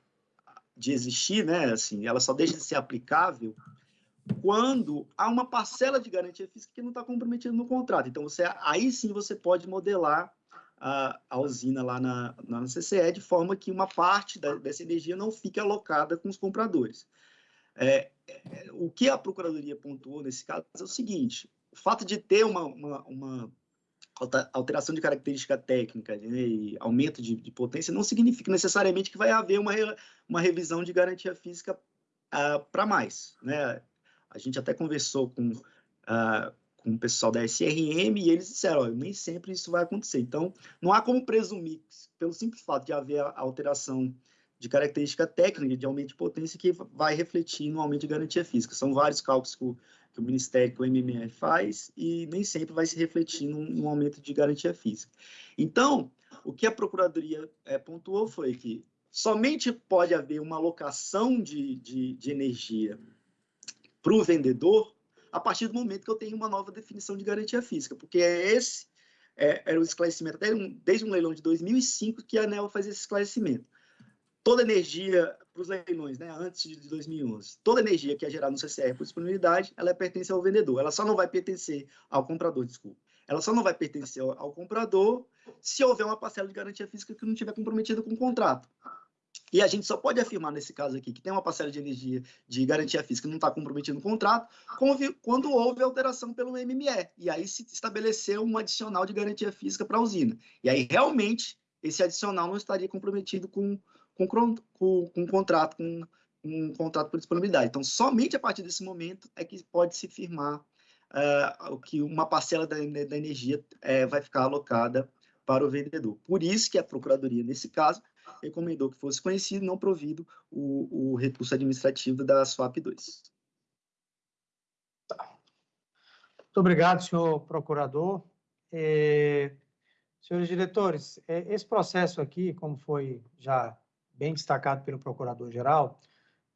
de existir, né, assim, ela só deixa de ser aplicável quando há uma parcela de garantia física que não está comprometida no contrato. Então, você, aí sim você pode modelar a, a usina lá na, na CCE de forma que uma parte da, dessa energia não fique alocada com os compradores. É, é, o que a Procuradoria pontuou nesse caso é o seguinte, o fato de ter uma, uma, uma alteração de característica técnica né, e aumento de, de, potência não significa necessariamente que vai haver uma, uma revisão de garantia física uh, ah, para mais. Né? A gente até conversou com, uh, com o pessoal da SRM e eles disseram, oh, nem sempre isso vai acontecer. Então, não há como presumir, pelo simples fato de haver a alteração de característica técnica de aumento de potência que vai refletir no aumento de garantia física. São vários cálculos que o, que o Ministério, que o MME faz, e nem sempre vai se refletir num, num aumento de garantia física. Então, o que a Procuradoria é, pontuou foi que somente pode haver uma alocação de, de, de energia para o vendedor a partir do momento que eu tenho uma nova definição de garantia física, porque é esse é, era o esclarecimento, até um, desde um leilão de 2005 que a ANEL faz esse esclarecimento. Toda energia para os leilões, né, antes de 2011, toda energia que é gerada no CCR por disponibilidade, ela pertence ao vendedor, ela só não vai pertencer ao comprador, desculpa. Ela só não vai pertencer ao, ao comprador se houver uma parcela de garantia física que não estiver comprometida com o contrato. E a gente só pode afirmar nesse caso aqui que tem uma parcela de energia de garantia física que não está comprometida no contrato quando houve alteração pelo MME. E aí se estabeleceu um adicional de garantia física para a usina. E aí realmente esse adicional não estaria comprometido com, com, com, com contrato, com um contrato por disponibilidade. Então, somente a partir desse momento é que pode se firmar uh, que uma parcela da, da energia uh, vai ficar alocada para o vendedor. Por isso que a Procuradoria, nesse caso, recomendou que fosse conhecido, não provido, o, o recurso administrativo da SWAP 2. Tá. Muito obrigado, senhor procurador. É, senhores diretores, é, esse processo aqui, como foi já bem destacado pelo procurador-geral,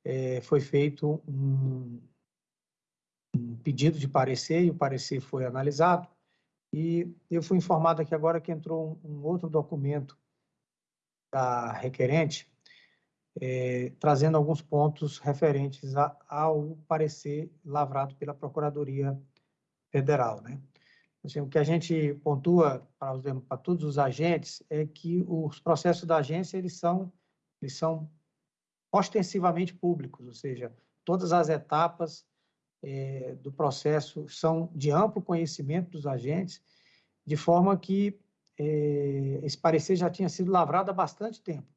é, foi feito um, um pedido de parecer e o parecer foi analisado. E eu fui informado aqui agora que entrou um, um outro documento da requerente, é, trazendo alguns pontos referentes a, ao parecer lavrado pela Procuradoria Federal. Né? Assim, o que a gente pontua para, os, para todos os agentes é que os processos da agência eles são, eles são ostensivamente públicos, ou seja, todas as etapas é, do processo são de amplo conhecimento dos agentes, de forma que eh, esse parecer já tinha sido lavrado há bastante tempo.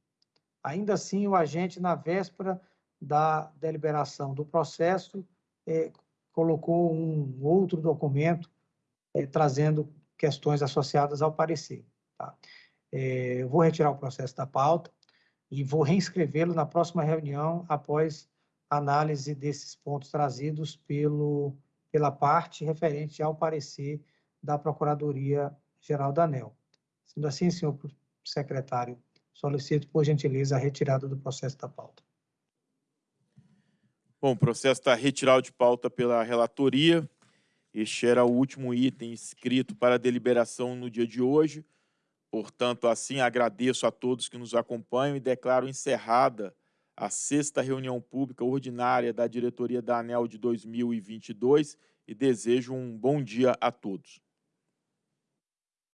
Ainda assim, o agente, na véspera da deliberação do processo, eh, colocou um outro documento trazendo questões associadas ao parecer. Tá? eu vou retirar o processo da pauta e vou reinscrevê-lo na próxima reunião após análise desses pontos trazidos pelo, pela parte referente ao parecer da Procuradoria-Geral da ANEL. Sendo assim, senhor secretário, solicito, por gentileza, a retirada do processo da pauta. Bom, o processo está retirado de pauta pela relatoria. Este era o último item escrito para deliberação no dia de hoje. Portanto, assim, agradeço a todos que nos acompanham e declaro encerrada a sexta reunião pública ordinária da diretoria da ANEL de 2022 e desejo um bom dia a todos.